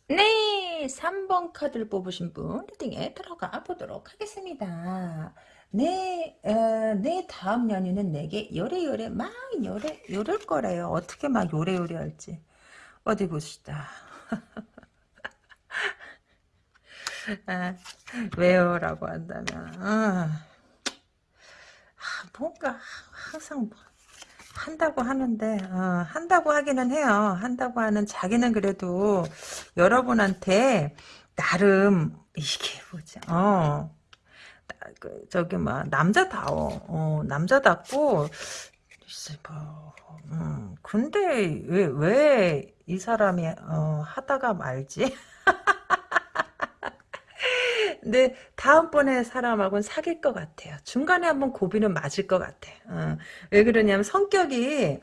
Speaker 1: 네, 3번 카드를 뽑으신 분 리딩에 들어가 보도록 하겠습니다. 네, 어, 내 다음 연인은 내게 요래요래 막 요래 요럴 거래요. 어떻게 막 요래요래 할지 어디 보시다. 아, 왜요? 라고 한다면 아, 아, 뭔가 항상 뭐 한다고 하는데 어, 한다고 하기는 해요. 한다고 하는 자기는 그래도 여러분한테 나름 이게 뭐지? 어. 나- 그, 저기 막 남자다워. 어, 남자답고 뭐, 음, 근데 왜 왜 이 사람이 어, 하다가 말지? 근데 다음번에 사람하고는 사귈 것 같아요. 중간에 한번 고비는 맞을 것 같아. 어, 왜 그러냐면 성격이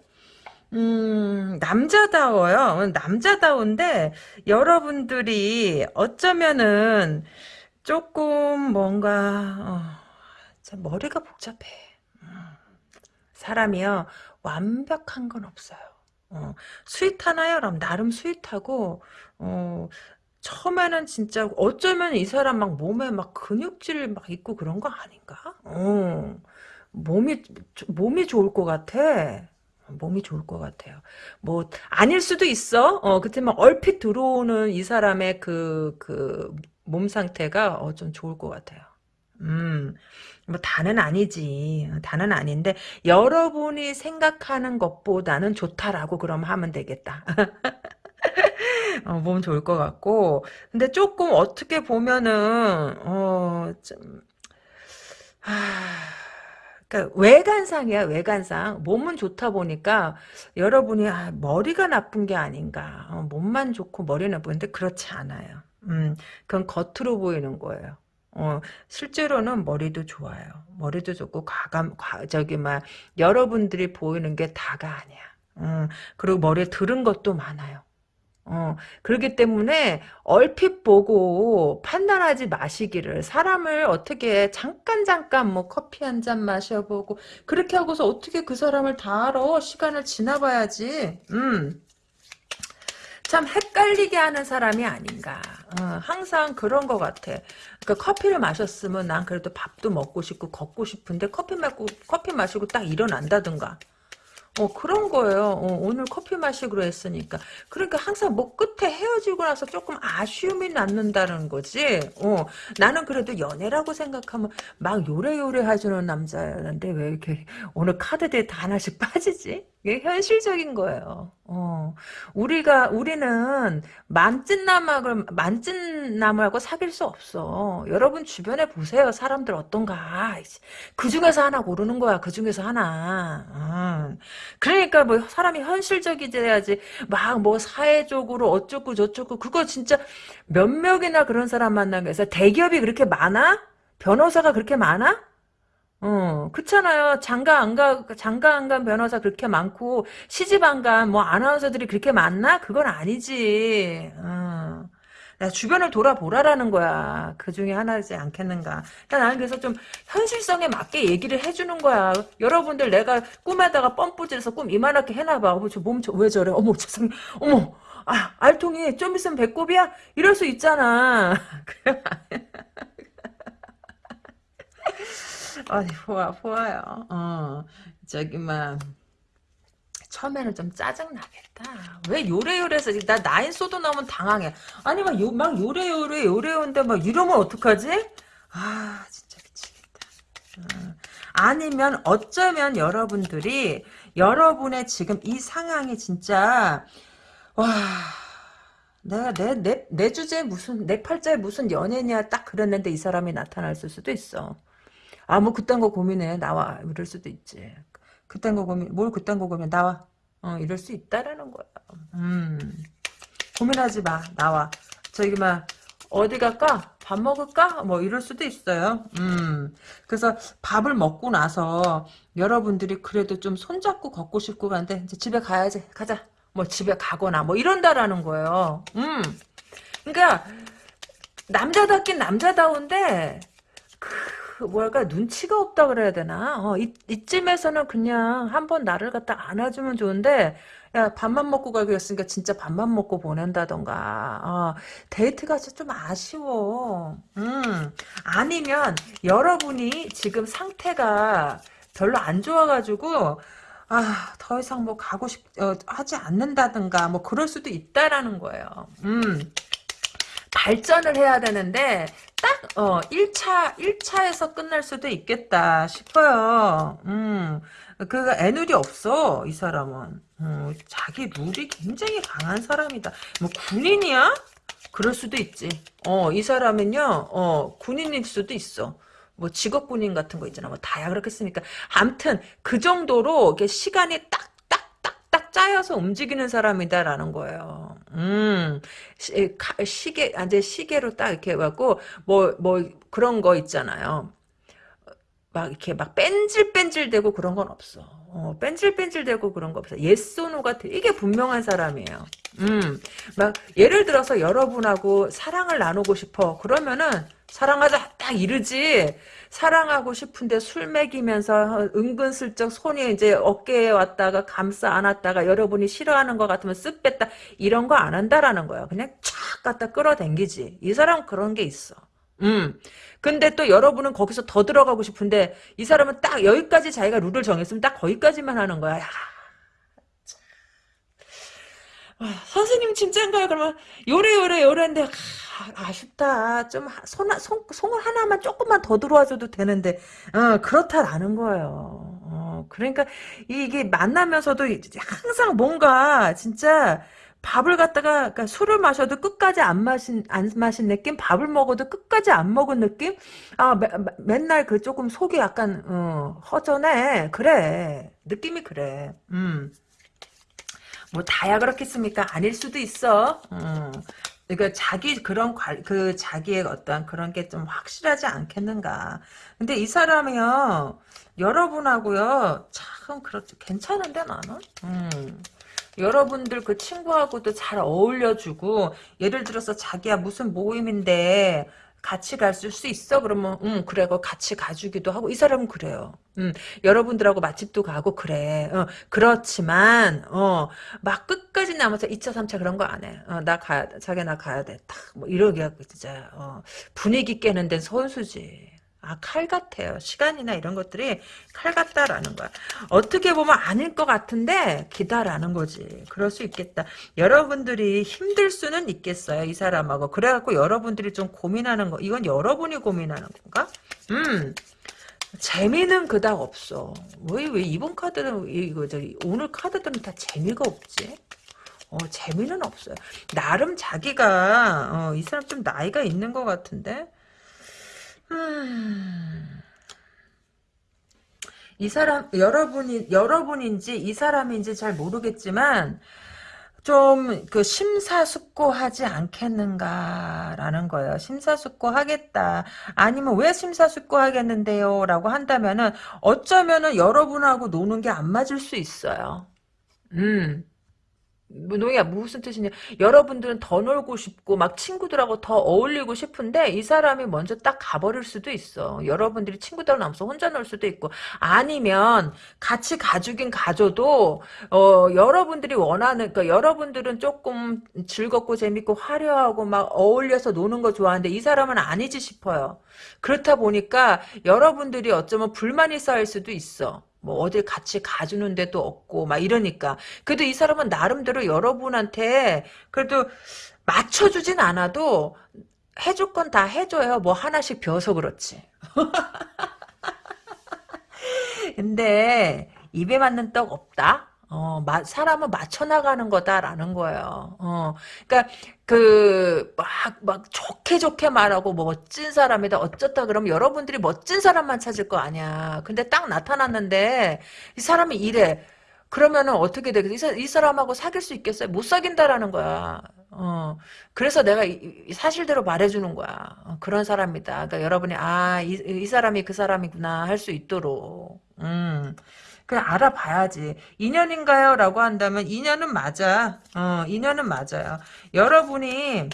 Speaker 1: 음, 남자다워요. 남자다운데 여러분들이 어쩌면은 조금 뭔가 어, 참 머리가 복잡해. 음, 사람이요 완벽한 건 없어요. 어, sweet하나요? 그럼 나름 sweet하고 어, 처음에는 진짜 어쩌면 이 사람 막 몸에 막 근육질 막 있고 그런 거 아닌가? 어, 몸이 몸이 좋을 것 같아. 몸이 좋을 것 같아요. 뭐 아닐 수도 있어. 어, 그렇지만 얼핏 들어오는 이 사람의 그 그 몸 상태가 어, 좀 좋을 것 같아요. 음, 뭐 다는 아니지. 다는 아닌데 여러분이 생각하는 것보다는 좋다라고 그럼 하면 되겠다. 어, 몸 좋을 것 같고 근데 조금 어떻게 보면은 어, 좀 하... 그러니까 외관상이야 외관상 몸은 좋다 보니까 여러분이 아, 머리가 나쁜 게 아닌가 어, 몸만 좋고 머리 나쁜데 그렇지 않아요. 음, 그건 겉으로 보이는 거예요. 어, 실제로는 머리도 좋아요. 머리도 좋고 과감 과, 저기 막 여러분들이 보이는 게 다가 아니야. 음, 그리고 머리에 들은 것도 많아요. 어, 그렇기 때문에 얼핏 보고 판단하지 마시기를 사람을 어떻게 잠깐 잠깐 뭐 커피 한 잔 마셔보고 그렇게 하고서 어떻게 그 사람을 다 알아? 시간을 지나봐야지. 음. 참 헷갈리게 하는 사람이 아닌가. 어, 항상 그런 것 같아. 그러니까 커피를 마셨으면 난 그래도 밥도 먹고 싶고 걷고 싶은데 커피 마고 커피 마시고 딱 일어난다든가 어, 그런 거예요. 어, 오늘 커피 마시기로 했으니까. 그러니까 항상 뭐 끝에 헤어지고 나서 조금 아쉬움이 남는다는 거지. 어, 나는 그래도 연애라고 생각하면 막 요래요래 해주는 남자였는데 왜 이렇게 오늘 카드들이 다 하나씩 빠지지? 이게 현실적인 거예요. 어, 우리가, 우리는 만찢남을, 만찢남하고 사귈 수 없어. 여러분 주변에 보세요. 사람들 어떤가. 그 중에서 하나 고르는 거야. 그 중에서 하나. 어. 그러니까 뭐 사람이 현실적이 돼야지 막 뭐 사회적으로 어쩌고 저쩌고 그거 진짜 몇 명이나 그런 사람 만나기 위해서 대기업이 그렇게 많아? 변호사가 그렇게 많아? 어, 그렇잖아요. 장가 안 가, 장가 안 간 변호사 그렇게 많고, 시집 안 간, 뭐, 아나운서들이 그렇게 많나? 그건 아니지. 어. 야, 주변을 돌아보라라는 거야. 그 중에 하나지 않겠는가. 그러니까 나는 그래서 좀 현실성에 맞게 얘기를 해주는 거야. 여러분들 내가 꿈에다가 뻔뿌질해서 꿈 이만하게 해놔봐. 어머, 저 몸, 저, 왜 저래? 어머, 세상에. 어머, 아, 알통이 좀 있으면 배꼽이야? 이럴 수 있잖아. 아니, 보아, 보아요. 어, 저기, 막. 처음에는 좀 짜증나겠다. 왜 요래요래해서 나 나인 소도 나오면 당황해. 아니 막, 요, 막 요래요래 요래요인데 막 이러면 어떡하지? 아 진짜 미치겠다. 어. 아니면 어쩌면 여러분들이 여러분의 지금 이 상황이 진짜 와 내가 내, 내, 내 주제에 무슨 내 팔자에 무슨 연예냐 딱 그랬는데 이 사람이 나타날 수도 있어. 아 뭐 그딴 거 고민해 나와 이럴 수도 있지. 그딴 거 고민, 뭘 그딴 거 고민, 나와. 어, 이럴 수 있다라는 거야. 음. 고민하지 마, 나와. 저기, 막, 어디 갈까? 밥 먹을까? 뭐, 이럴 수도 있어요. 음. 그래서 밥을 먹고 나서 여러분들이 그래도 좀 손잡고 걷고 싶고 간데, 이제 집에 가야지. 가자. 뭐, 집에 가거나, 뭐, 이런다라는 거예요. 음. 그러니까, 남자답긴 남자다운데, 그, 그 뭐랄까 눈치가 없다 그래야 되나 어, 이, 이쯤에서는 그냥 한번 나를 갖다 안아주면 좋은데 야 밥만 먹고 가기로 했으니까 진짜 밥만 먹고 보낸다던가 어, 데이트가 좀 아쉬워 음 아니면 여러분이 지금 상태가 별로 안 좋아가지고 아, 더 이상 뭐 가고 싶, 어, 하지 않는다든가, 뭐, 그럴 수도 있다라는 거예요. 음. 발전을 해야 되는데 딱 어, 1차 1차에서 끝날 수도 있겠다 싶어요. 음. 그 애누리 없어 이 사람은. 음, 자기 룰이 굉장히 강한 사람이다. 뭐 군인이야? 그럴 수도 있지. 어, 이 사람은요, 어, 군인일 수도 있어. 뭐 직업 군인 같은 거 있잖아. 뭐 다야 그렇겠습니까? 암튼 그 정도로 이게 시간이 딱 딱 짜여서 움직이는 사람이다라는 거예요. 음, 시, 시계, 아, 이제 시계로 딱 이렇게 해갖고, 뭐, 뭐, 그런 거 있잖아요. 막 이렇게 막 뺀질뺀질대고 그런 건 없어. 어, 뺀질뺀질대고 그런 거 없어. 예소노가 되게 분명한 사람이에요. 음, 막 예를 들어서 여러분하고 사랑을 나누고 싶어. 그러면은 사랑하자 딱 이르지. 사랑하고 싶은데 술 먹이면서 은근슬쩍 손이 이제 어깨에 왔다가 감싸 안았다가 여러분이 싫어하는 것 같으면 쓱 뺐다 이런 거 안 한다라는 거야. 그냥 촥 갖다 끌어당기지. 이 사람 그런 게 있어. 음. 근데 또 여러분은 거기서 더 들어가고 싶은데 이 사람은 딱 여기까지 자기가 룰을 정했으면 딱 거기까지만 하는 거야. 야, 아, 선생님 진짜인가요? 그러면 요래 요래 요래인데 아, 쉽다좀 손, 손, 손을 하나만 조금만 더 들어와줘도 되는데 어, 그렇다라는 거예요. 어, 그러니까 이게 만나면서도 항상 뭔가 진짜 밥을 갖다가 그러니까 술을 마셔도 끝까지 안 마신 안 마신 느낌, 밥을 먹어도 끝까지 안 먹은 느낌. 아 매, 맨날 그 조금 속이 약간 어, 허전해. 그래 느낌이 그래. 음. 뭐 다야 그렇겠습니까? 아닐 수도 있어. 음. 그러니까 자기 그런 관, 그 자기의 어떤 그런 게 좀 확실하지 않겠는가. 근데 이 사람이요 여러분하고요 참 그렇죠 괜찮은데 나는. 음. 여러분들 그 친구하고도 잘 어울려주고 예를 들어서 자기야 무슨 모임인데 같이 갈수 있어? 그러면 응 그래 그 같이 가주기도 하고 이 사람은 그래요. 음 여러분들하고 맛집도 가고 그래. 어, 그렇지만 어 막 끝까지 남아서 2차 3차 그런 거 안 해. 어, 나 가야 돼. 자기 나 가야 돼. 딱 뭐 이러게 하고 진짜 어, 분위기 깨는 데는 선수지. 아, 칼 같아요. 시간이나 이런 것들이 칼 같다라는 거야. 어떻게 보면 아닐 것 같은데 기다라는 거지. 그럴 수 있겠다. 여러분들이 힘들 수는 있겠어요. 이 사람하고. 그래갖고 여러분들이 좀 고민하는 거. 이건 여러분이 고민하는 건가? 음. 재미는 그닥 없어. 왜, 왜 이번 카드는, 이거, 저 오늘 카드들은 다 재미가 없지? 어, 재미는 없어요. 나름 자기가, 어, 이 사람 좀 나이가 있는 것 같은데? 이 사람 여러분이 여러분인지 이 사람인지 잘 모르겠지만 좀 그 심사숙고하지 않겠는가라는 거예요. 심사숙고하겠다. 아니면 왜 심사숙고하겠는데요라고 한다면은 어쩌면은 여러분하고 노는 게 안 맞을 수 있어요. 음. 노야 무슨 뜻이냐. 여러분들은 더 놀고 싶고 막 친구들하고 더 어울리고 싶은데 이 사람이 먼저 딱 가버릴 수도 있어. 여러분들이 친구들 남서 혼자 놀 수도 있고. 아니면 같이 가주긴 가줘도 어 여러분들이 원하는 그러니까 여러분들은 조금 즐겁고 재밌고 화려하고 막 어울려서 노는 거 좋아하는데 이 사람은 아니지 싶어요. 그렇다 보니까 여러분들이 어쩌면 불만이 쌓일 수도 있어 뭐 어딜 같이 가주는 데도 없고 막 이러니까. 그래도 이 사람은 나름대로 여러분한테 그래도 맞춰주진 않아도 해줄 건 다 해줘요. 뭐 하나씩 비어서 그렇지. 근데 입에 맞는 떡 없다 어, 마, 사람은 맞춰나가는 거다라는 거예요. 어, 그니까, 그, 막, 막, 좋게 좋게 말하고, 뭐, 멋진 사람이다, 어쩌다, 그러면 여러분들이 멋진 사람만 찾을 거 아니야. 근데 딱 나타났는데, 이 사람이 이래. 그러면은 어떻게 되겠어? 이, 사람하고 사귈 수 있겠어요? 못 사귄다라는 거야. 어, 그래서 내가 이, 이 사실대로 말해주는 거야. 어, 그런 사람이다. 그러니까 여러분이, 아, 이, 이 사람이 그 사람이구나, 할 수 있도록. 음. 그냥 알아봐야지. 인연인가요? 라고 한다면 인연은 맞아. 어, 인연은 맞아요. 여러분이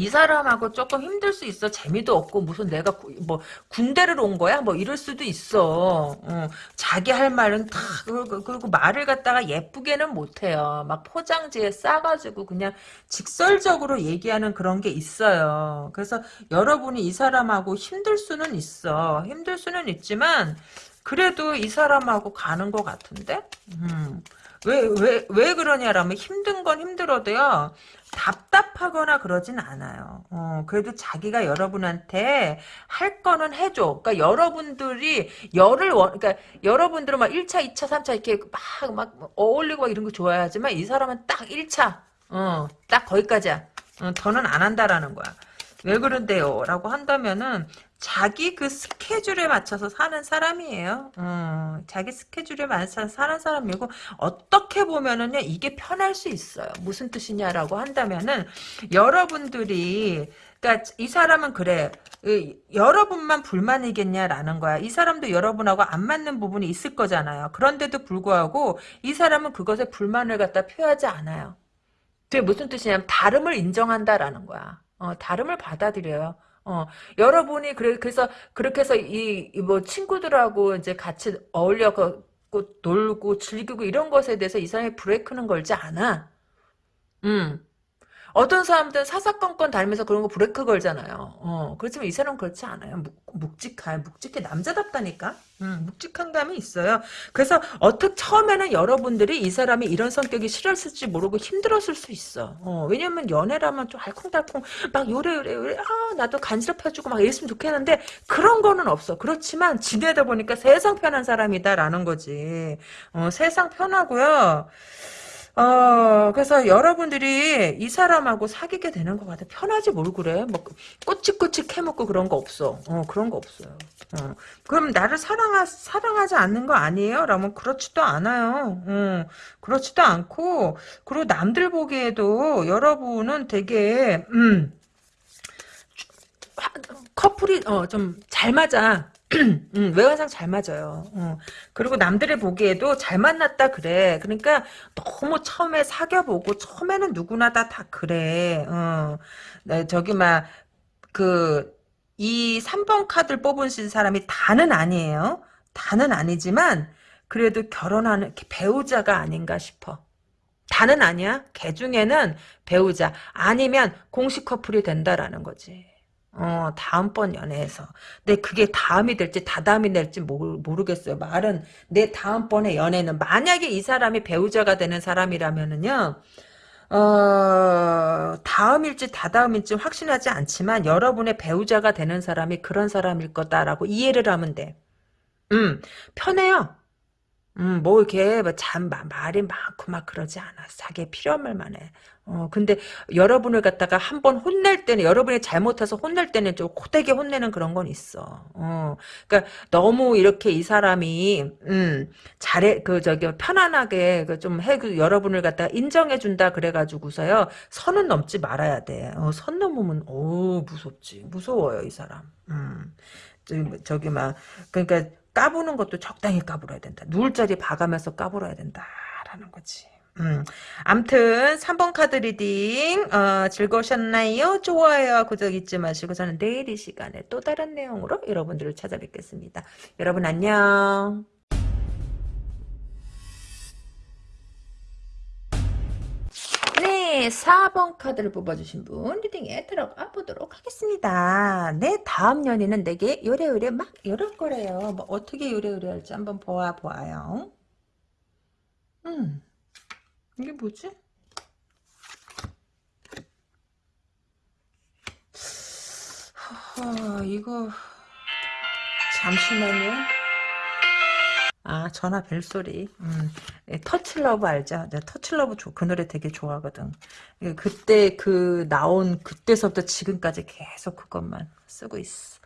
Speaker 1: 이 사람하고 조금 힘들 수 있어. 재미도 없고 무슨 내가 구, 뭐 군대를 온 거야? 뭐 이럴 수도 있어. 어, 자기 할 말은 다 그리고, 그리고 말을 갖다가 예쁘게는 못해요. 막 포장지에 싸가지고 그냥 직설적으로 얘기하는 그런 게 있어요. 그래서 여러분이 이 사람하고 힘들 수는 있어. 힘들 수는 있지만 그래도 이 사람하고 가는 것 같은데? 음. 왜, 왜, 왜 그러냐라면 힘든 건 힘들어도요, 답답하거나 그러진 않아요. 어, 그래도 자기가 여러분한테 할 거는 해줘. 그러니까 여러분들이 열을 원, 그러니까 여러분들은 막 1차, 2차, 3차 이렇게 막, 막 어울리고 막 이런 거 좋아하지만 이 사람은 딱 1차, 어, 딱 거기까지야. 어, 더는 안 한다라는 거야. 왜 그런데요? 라고 한다면은 자기 그 스케줄에 맞춰서 사는 사람이에요. 어, 자기 스케줄에 맞춰서 사는 사람이고 어떻게 보면은요 이게 편할 수 있어요. 무슨 뜻이냐라고 한다면은 여러분들이 그러니까 이 사람은 그래. 여러분만 불만이겠냐라는 거야. 이 사람도 여러분하고 안 맞는 부분이 있을 거잖아요. 그런데도 불구하고 이 사람은 그것에 불만을 갖다 표하지 않아요. 그게 무슨 뜻이냐면 다름을 인정한다라는 거야. 어, 다름을 받아들여요. 어, 여러분이 그래 그래서 그렇게 해서 이 뭐 친구들하고 이제 같이 어울려 고 놀고 즐기고 이런 것에 대해서 이 사람이 브레이크는 걸지 않아. 음. 어떤 사람들은 사사건건 다니면서 그런 거 브레이크 걸잖아요. 어, 그렇지만 이 사람은 그렇지 않아요. 묵, 묵직해. 묵직해. 남자답다니까? 음, 묵직한 감이 있어요. 그래서 어떻게 처음에는 여러분들이 이 사람이 이런 성격이 싫었을지 모르고 힘들었을 수 있어. 어, 왜냐면 연애라면 좀 알콩달콩 막 요래 요래 요래 아 나도 간지럽혀주고 막 이랬으면 좋겠는데 그런 거는 없어. 그렇지만 지내다 보니까 세상 편한 사람이다라는 거지. 어, 세상 편하고요. 어, 그래서 여러분들이 이 사람하고 사귀게 되는 것 같아. 편하지 뭘 그래. 뭐, 꼬치꼬치 캐먹고 그런 거 없어. 어, 그런 거 없어요. 어. 그럼 나를 사랑하, 사랑하지 않는 거 아니에요? 라면 그렇지도 않아요. 어, 그렇지도 않고, 그리고 남들 보기에도 여러분은 되게, 음, 커플이, 어, 좀 잘 맞아. 음, 외관상 잘 맞아요. 어. 그리고 남들이 보기에도 잘 만났다 그래. 그러니까 너무 처음에 사귀어보고 처음에는 누구나 다 다 그래. 어. 네, 저기 막그이 3번 카드를 뽑으신 사람이 다는 아니에요. 다는 아니지만 그래도 결혼하는 배우자가 아닌가 싶어. 다는 아니야. 개 중에는 배우자 아니면 공식 커플이 된다라는 거지. 어, 다음번 연애에서. 근데 그게 다음이 될지 다다음이 될지 모르, 겠어요 말은 내 다음번에 연애는 만약에 이 사람이 배우자가 되는 사람이라면은요. 어, 다음일지 다다음일지 확신하지 않지만 여러분의 배우자가 되는 사람이 그런 사람일 거다라고 이해를 하면 돼. 음, 편해요. 음, 뭐 이렇게 뭐잠 말이 많고 막 그러지 않아. 자기 필요한 말만 해. 어, 근데 여러분을 갖다가 한 번 혼낼 때는 여러분이 잘못해서 혼낼 때는 좀 고되게 혼내는 그런 건 있어. 어, 그러니까 너무 이렇게 이 사람이 음, 잘해 그 저기 편안하게 그좀해 그 여러분을 갖다가 인정해 준다 그래가지고서요 선은 넘지 말아야 돼. 어, 선 넘으면 오 무섭지 무서워요 이 사람. 음. 저기, 저기 막 그러니까 까부는 것도 적당히 까불어야 된다. 누울 자리 봐가면서 까불어야 된다라는 거지. 음. 암튼 3번 카드 reading 어, 즐거우셨나요? 좋아요. 구독 잊지 마시고 저는 내일 이 시간에 또 다른 내용으로 여러분들을 찾아뵙겠습니다. 여러분 안녕. 네, 4번 카드를 뽑아주신 분 reading에 들어가 보도록 하겠습니다. 내 다음 연인은 내게 요래요래 막 이럴 거래요. 뭐 어떻게 요래요래 할지 한번 보아 보아요. 음, 이게 뭐지? 하, 이거 잠시만요. 아 전화 벨소리 음, 예, 터치러브 알죠? 네, 터치러브 그 노래 되게 좋아하거든 예, 그때 그 나온 그때서부터 지금까지 계속 그것만 쓰고 있어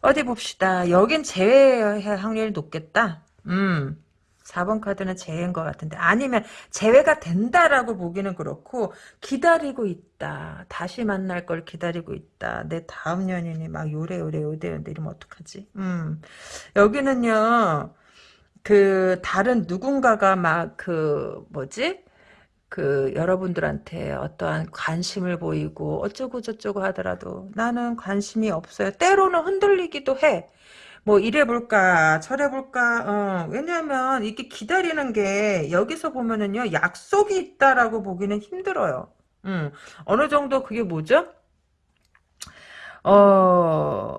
Speaker 1: 어디 봅시다 여긴 제외할 확률이 높겠다 음 4번 카드는 제외인 것 같은데 아니면 제외가 된다라고 보기는 그렇고 기다리고 있다 다시 만날 걸 기다리고 있다 내 다음 연인이 막 요래 요래 요래요래 이러면 어떡하지 음 여기는요 그 다른 누군가가 막 그 뭐지? 그 여러분들한테 어떠한 관심을 보이고 어쩌고 저쩌고 하더라도 나는 관심이 없어요. 때로는 흔들리기도 해. 뭐 이래볼까 저래볼까 어, 왜냐하면 이게 기다리는 게 여기서 보면은요 약속이 있다라고 보기는 힘들어요. 음, 어느 정도 그게 뭐죠? 어,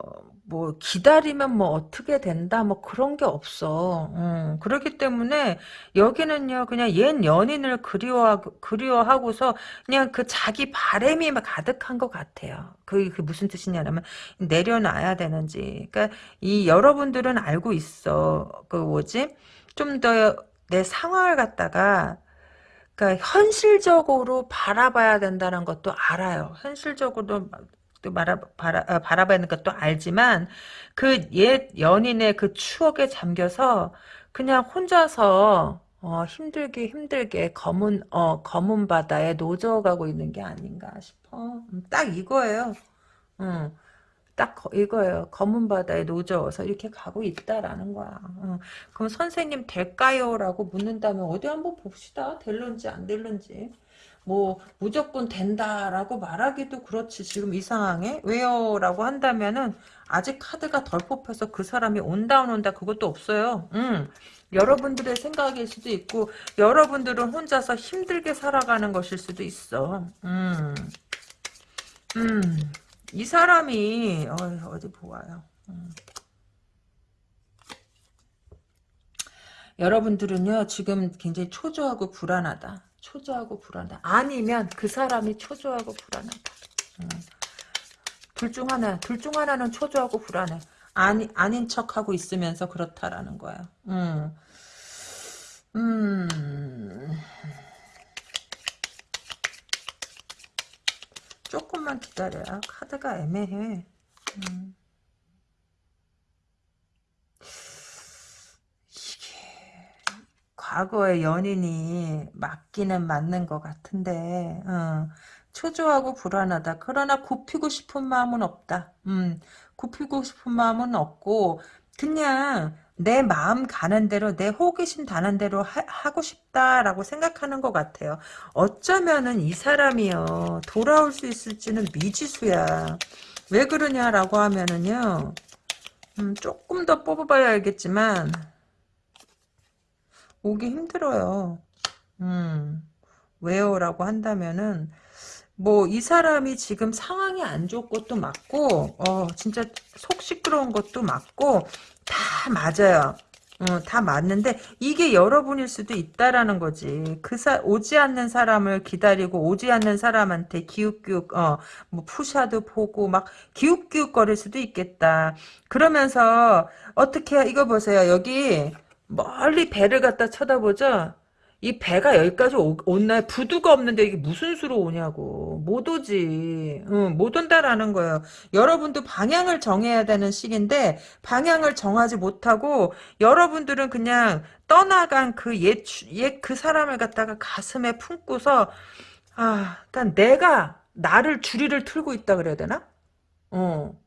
Speaker 1: 뭐 기다리면 뭐 어떻게 된다 뭐 그런 게 없어. 음, 그렇기 때문에 여기는요 그냥 옛 연인을 그리워 그리워하고서 그냥 그 자기 바램이 가득한 것 같아요. 그게, 그게 무슨 뜻이냐면 내려놔야 되는지. 그러니까 이 여러분들은 알고 있어. 그 뭐지? 좀 더 내 상황을 갖다가 그러니까 현실적으로 바라봐야 된다는 것도 알아요. 현실적으로 또 말아, 바라, 아, 바라봐야 하는 것도 알지만 그 옛 연인의 그 추억에 잠겨서 그냥 혼자서 어, 힘들게 힘들게 검은 어, 검은 바다에 노져가고 있는 게 아닌가 싶어. 음, 딱 이거예요. 음. 딱 이거예요. 검은 바다에 노져서 이렇게 가고 있다라는 거야. 어. 그럼 선생님 될까요? 라고 묻는다면 어디 한번 봅시다. 될런지 안 될런지. 뭐 무조건 된다라고 말하기도 그렇지 지금 이 상황에 왜요? 라고 한다면은 아직 카드가 덜 뽑혀서 그 사람이 온다 안 온다 그것도 없어요. 음. 여러분들의 생각일 수도 있고 여러분들은 혼자서 힘들게 살아가는 것일 수도 있어. 음. 음. 이 사람이 어, 디 보아요. 음. 여러분들은요 지금 굉장히 초조하고 불안하다. 초조하고 불안하다. 아니면 그 사람이 초조하고 불안하다. 음. 둘중 하나, 둘 중 하나는 초조하고 불안해. 아니, 아닌 척하고 있으면서 그렇다라는 거야. 음. 음. 조금만 기다려요. 카드가 애매해. 음. 이게 과거의 연인이 맞기는 맞는 것 같은데 어. 초조하고 불안하다. 그러나 굽히고 싶은 마음은 없다. 음, 굽히고 싶은 마음은 없고 그냥 내 마음 가는 대로 내 호기심 다는 대로 하, 고 싶다라고 생각하는 것 같아요. 어쩌면은 이 사람이요 돌아올 수 있을지는 미지수야. 왜 그러냐라고 하면은요 음, 조금 더 뽑아봐야 알겠지만 오기 힘들어요. 음, 왜요? 라고 한다면은 뭐 이 사람이 지금 상황이 안 좋은 것도 맞고 어 진짜 속 시끄러운 것도 맞고 다 맞아요. 어, 다 맞는데 이게 여러분일 수도 있다라는 거지. 그 사, 오지 않는 사람을 기다리고 오지 않는 사람한테 기웃기웃 어, 뭐 푸샤도 보고 막 기웃기웃 거릴 수도 있겠다. 그러면서 어떻게 이거 보세요. 여기 멀리 배를 갖다 쳐다보죠. 이 배가 여기까지 오, 온날 부두가 없는데 이게 무슨 수로 오냐고. 못 오지. 응, 못 온다라는 거예요. 여러분도 방향을 정해야 되는 시기인데 방향을 정하지 못하고 여러분들은 그냥 떠나간 그옛옛그 사람을 갖다가 가슴에 품고서 아 그러니까 내가 나를 주리를 틀고 있다 그래야 되나? 어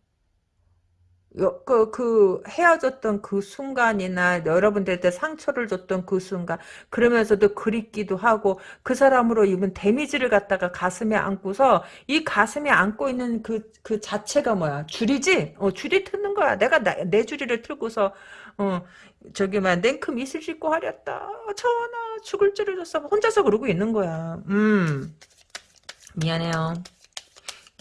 Speaker 1: 그, 그, 헤어졌던 그 순간이나 여러분들한테 상처를 줬던 그 순간, 그러면서도 그립기도 하고, 그 사람으로 입은 데미지를 갖다가 가슴에 안고서, 이 가슴에 안고 있는 그, 그 자체가 뭐야? 줄이지? 어, 줄이 트는 거야. 내가 나, 내 줄이를 틀고서, 어, 저기, 막, 냉큼 이슬 씻고 하렸다. 전하, 죽을 줄을 줬어. 혼자서 그러고 있는 거야. 음. 미안해요.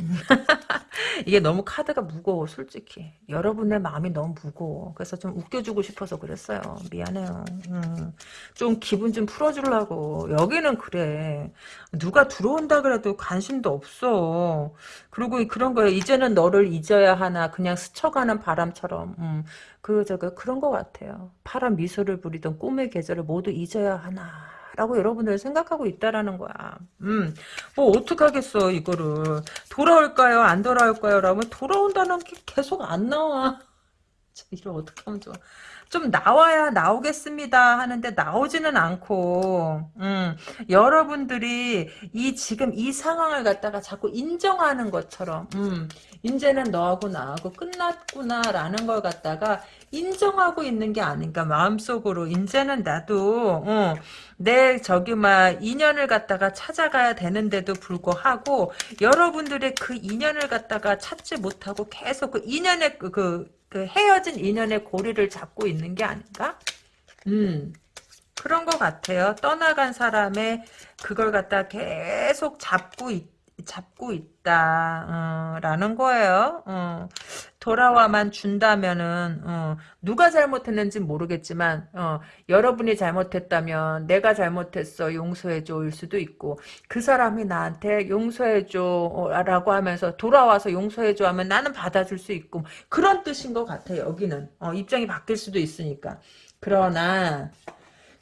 Speaker 1: 이게 너무 카드가 무거워 솔직히. 여러분의 마음이 너무 무거워. 그래서 좀 웃겨주고 싶어서 그랬어요. 미안해요. 음, 좀 기분 좀 풀어주려고. 여기는 그래. 누가 들어온다 그래도 관심도 없어. 그리고 그런 거예요 이제는 너를 잊어야 하나. 그냥 스쳐가는 바람처럼. 음, 그 저거 그런 것 같아요. 파란 미소를 부리던 꿈의 계절을 모두 잊어야 하나 라고 여러분들 생각하고 있다라는 거야. 음, 뭐 어떡하겠어 이거를. 돌아올까요? 안 돌아올까요? 라면 돌아온다는 게 계속 안 나와. 이걸 어떻게 하면 좋아. 좀 나와야 나오겠습니다 하는데 나오지는 않고 음, 여러분들이 이 지금 이 상황을 갖다가 자꾸 인정하는 것처럼 음, 이제는 너하고 나하고 끝났구나 라는 걸 갖다가 인정하고 있는 게 아닌가 마음속으로 이제는 나도 어, 내 저기 막 인연을 갖다가 찾아가야 되는데도 불구하고 여러분들의 그 인연을 갖다가 찾지 못하고 계속 그 인연의 그, 그, 그 헤어진 인연의 고리를 잡고 있는 게 아닌가? 음 그런 것 같아요. 떠나간 사람의 그걸 갖다 계속 잡고 있 잡고 있 다 어, 라는 거예요. 어, 돌아와만 준다면은 어, 누가 잘못했는지 모르겠지만 어, 여러분이 잘못했다면 내가 잘못했어 용서해줘일 수도 있고 그 사람이 나한테 용서해줘 라고 하면서 돌아와서 용서해줘 하면 나는 받아줄 수 있고 그런 뜻인 것 같아요. 여기는 어, 입장이 바뀔 수도 있으니까 그러나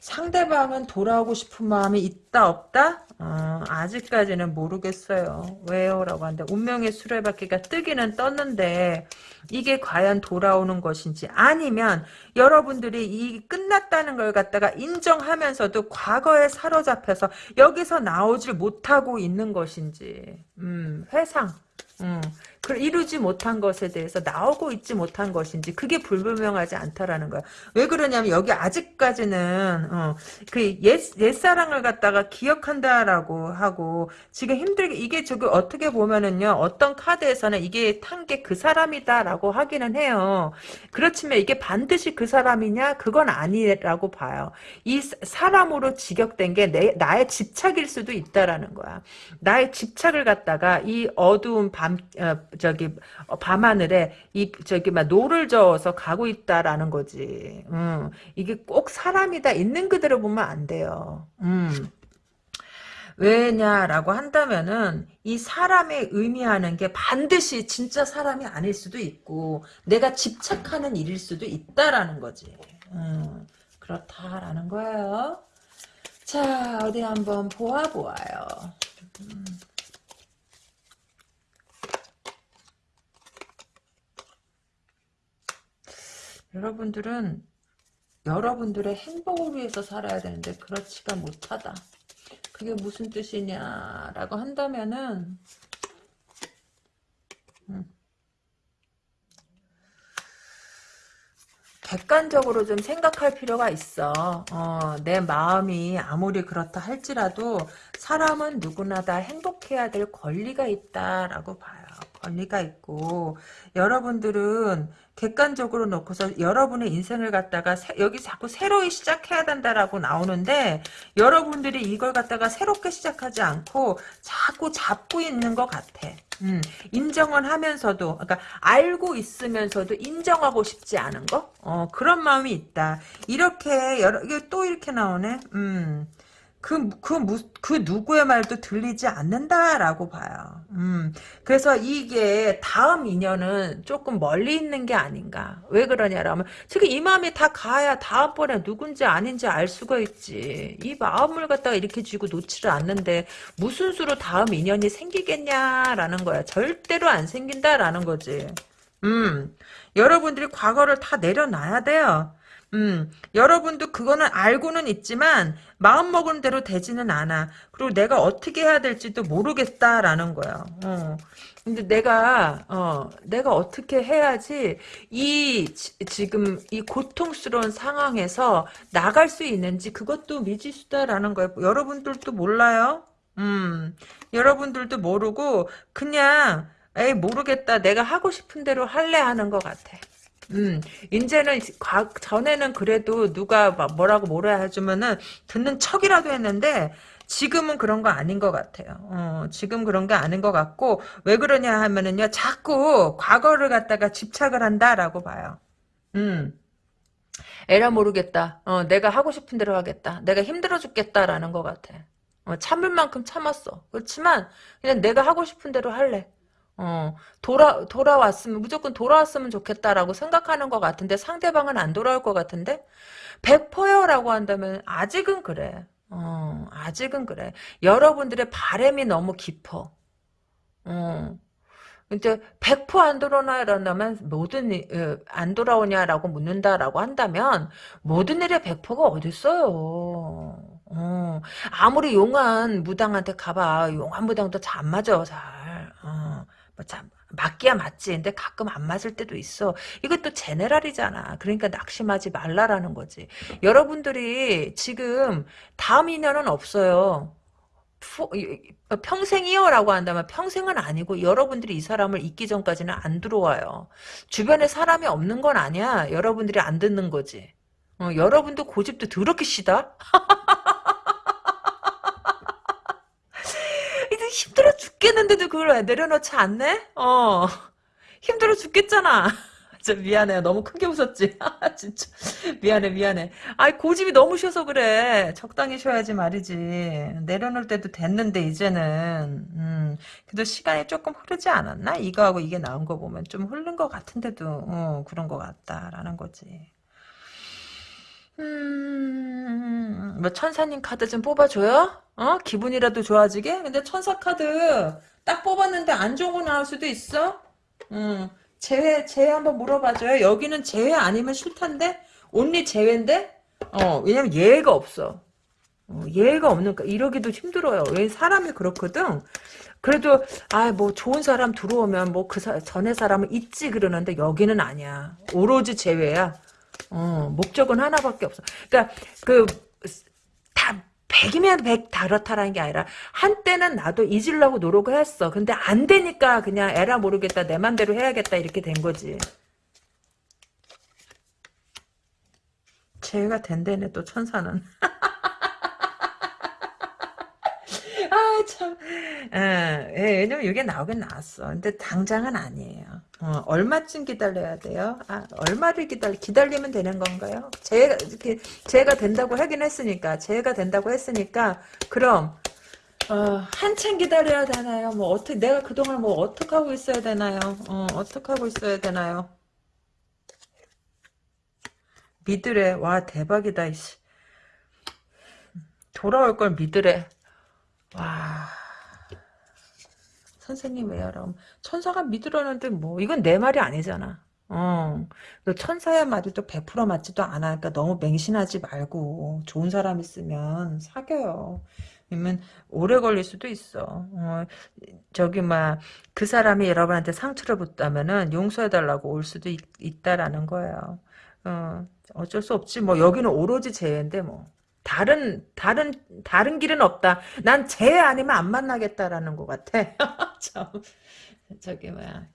Speaker 1: 상대방은 돌아오고 싶은 마음이 있다 없다? 어, 아직까지는 모르겠어요. 왜요? 라고 하는데 운명의 수레바퀴가 뜨기는 떴는데 이게 과연 돌아오는 것인지 아니면 여러분들이 이 끝났다는 걸 갖다가 인정하면서도 과거에 사로잡혀서 여기서 나오질 못하고 있는 것인지 음, 회상 음, 그 이루지 못한 것에 대해서 나오고 있지 못한 것인지 그게 불분명하지 않다라는 거야. 왜 그러냐면 여기 아직까지는 어, 그옛 옛사랑을 갖다가 기억한다라고 하고 지금 힘들게 이게 저기 어떻게 보면은요 어떤 카드에서는 이게 탄 게 그 사람이다라고 하기는 해요. 그렇지만 이게 반드시 그 사람이냐 그건 아니라고 봐요. 이 사람으로 직역된 게 내, 나의 집착일 수도 있다라는 거야. 나의 집착을 갖다가 이 어두운 밤 어, 저기 어, 밤하늘에 이 저기 막 노를 저어서 가고 있다라는 거지. 음, 이게 꼭 사람이다 있는 그대로 보면 안 돼요. 음. 왜냐라고 한다면은 이 사람의 의미하는 게 반드시 진짜 사람이 아닐 수도 있고 내가 집착하는 일일 수도 있다라는 거지. 음, 그렇다라는 거예요. 자 어디 한번 보아 보아요. 음. 여러분들은 여러분들의 행복을 위해서 살아야 되는데 그렇지가 못하다. 그게 무슨 뜻이냐라고 한다면은 음. 객관적으로 좀 생각할 필요가 있어. 어, 내 마음이 아무리 그렇다 할지라도 사람은 누구나 다 행복해야 될 권리가 있다라고 봐요. 권리가 있고 여러분들은 객관적으로 놓고서 여러분의 인생을 갖다가 새, 여기 자꾸 새로이 시작해야 된다라고 나오는데 여러분들이 이걸 갖다가 새롭게 시작하지 않고 자꾸 잡고 있는 것 같아. 음, 인정은 하면서도 그러니까 알고 있으면서도 인정하고 싶지 않은 거? 어, 그런 마음이 있다. 이렇게 여러 이게 또 이렇게 나오네. 음 그, 그, 그 누구의 말도 들리지 않는다라고 봐요. 음, 그래서 이게 다음 인연은 조금 멀리 있는 게 아닌가. 왜 그러냐라면, 지금 이 마음이 다 가야 다음번에 누군지 아닌지 알 수가 있지. 이 마음을 갖다가 이렇게 쥐고 놓지를 않는데, 무슨 수로 다음 인연이 생기겠냐라는 거야. 절대로 안 생긴다라는 거지. 음, 여러분들이 과거를 다 내려놔야 돼요. 음, 여러분도 그거는 알고는 있지만 마음먹은 대로 되지는 않아. 그리고 내가 어떻게 해야 될지도 모르겠다라는 거야. 어. 근데 내가 어, 내가 어떻게 해야지 이 지, 금이 고통스러운 상황에서 나갈 수 있는지 그것도 미지수다라는 거예요. 여러분들도 몰라요. 음. 여러분들도 모르고 그냥 에이 모르겠다. 내가 하고 싶은 대로 할래 하는 것 같아. 음, 이제는 과, 전에는 그래도 누가 막 뭐라고 뭐라 해주면은 듣는 척이라도 했는데 지금은 그런 거 아닌 것 같아요. 어, 지금 그런 게 아닌 것 같고 왜 그러냐 하면은요 자꾸 과거를 갖다가 집착을 한다라고 봐요. 음. 에라 모르겠다. 어, 내가 하고 싶은 대로 하겠다. 내가 힘들어 죽겠다라는 것 같아. 어, 참을 만큼 참았어. 그렇지만 그냥 내가 하고 싶은 대로 할래. 어, 돌아, 돌아왔으면, 무조건 돌아왔으면 좋겠다라고 생각하는 것 같은데 상대방은 안 돌아올 것 같은데? 100%요 라고 한다면 아직은 그래. 어, 아직은 그래. 여러분들의 바램이 너무 깊어. 어. 이제 100%안 돌아오나 이런다면 모든 일, 안 돌아오냐라고 묻는다라고 한다면 모든 일에 100%가 어딨어요. 어. 아무리 용한 무당한테 가봐. 용한 무당도 잘 안 맞아. 잘. 어. 뭐 참, 맞기야 맞지. 근데 가끔 안 맞을 때도 있어. 이것도 제네랄이잖아. 그러니까 낙심하지 말라라는 거지. 여러분들이 지금 다음 인연은 없어요. 평생이요 라고 한다면 평생은 아니고 여러분들이 이 사람을 잊기 전까지는 안 들어와요. 주변에 사람이 없는 건 아니야. 여러분들이 안 듣는 거지. 어, 여러분도 고집도 더럽게 시다? 힘들어 죽겠는데도 그걸 왜 내려놓지 않네? 어. 힘들어 죽겠잖아. 진짜 미안해. 너무 크게 웃었지. 진짜 미안해 미안해. 아이 고집이 너무 쉬어서 그래. 적당히 쉬어야지 말이지. 내려놓을 때도 됐는데 이제는 음, 그래도 시간이 조금 흐르지 않았나? 이거하고 이게 나온 거 보면 좀 흐른 것 같은데도 어, 그런 것 같다라는 거지. 음, 뭐 천사님 카드 좀 뽑아줘요? 어? 기분이라도 좋아지게? 근데 천사 카드 딱 뽑았는데 안 좋은 거 나올 수도 있어? 음, 재회, 재회 한번 물어봐줘요. 여기는 재회 아니면 싫단데? 온리 재회인데? 어, 왜냐면 예외가 없어. 어, 예외가 없는가 이러기도 힘들어요. 왜 사람이 그렇거든. 그래도 아 뭐 좋은 사람 들어오면 뭐 그 전에 사람은 있지 그러는데 여기는 아니야. 오로지 제외야. 어, 목적은 하나밖에 없어. 그러니까 그다 100이면 100 다렇다라는 게 아니라 한때는 나도 잊으려고 노력을 했어. 근데 안 되니까 그냥 에라 모르겠다 내 맘대로 해야겠다 이렇게 된 거지. 제외가 된대네 또 천사는. 아, 참. 예, 예, 왜냐면 이게 나오긴 나왔어. 근데 당장은 아니에요. 어, 얼마쯤 기다려야 돼요? 아, 얼마를 기다리, 기다리면 되는 건가요? 제가, 이렇게, 제가 된다고 하긴 했으니까, 제가 된다고 했으니까, 그럼, 어, 한참 기다려야 되나요? 뭐, 어떻게, 내가 그동안 뭐, 어떻게 하고 있어야 되나요? 어, 어떻게 하고 있어야 되나요? 믿으래. 와, 대박이다, 이씨. 돌아올 걸 믿으래. 와. 선생님 왜요? 천사가 믿으라는데 뭐 이건 내 말이 아니잖아. 어, 그 천사의 말이 또 100% 맞지도 않아. 그러니까 너무 맹신하지 말고 좋은 사람 있으면 사겨요. 그러면 오래 걸릴 수도 있어. 어, 저기 막 그 사람이 여러분한테 상처를 줬다면은 용서해달라고 올 수도 있, 있다라는 거예요. 어, 어쩔 수 없지. 뭐 여기는 오로지 쟤인데 뭐. 다른 다른 다른 길은 없다. 난 쟤 아니면 안 만나겠다라는 것 같아. 참 저기 뭐야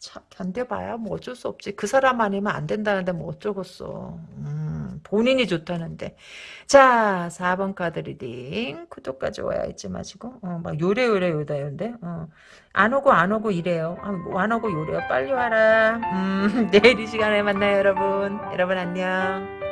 Speaker 1: 참 견뎌봐야 뭐 어쩔 수 없지. 그 사람 아니면 안 된다는데 뭐 어쩌겠어. 음, 본인이 좋다는데. 자 4번 카드 reading 구독과 좋아요 잊지 마시고 어, 막 요래요래 요다요인데 어, 안 오고 안 오고 이래요. 아, 뭐안 오고 요래요. 빨리 와라. 음, 내일 이 시간에 만나요 여러분. 여러분 안녕.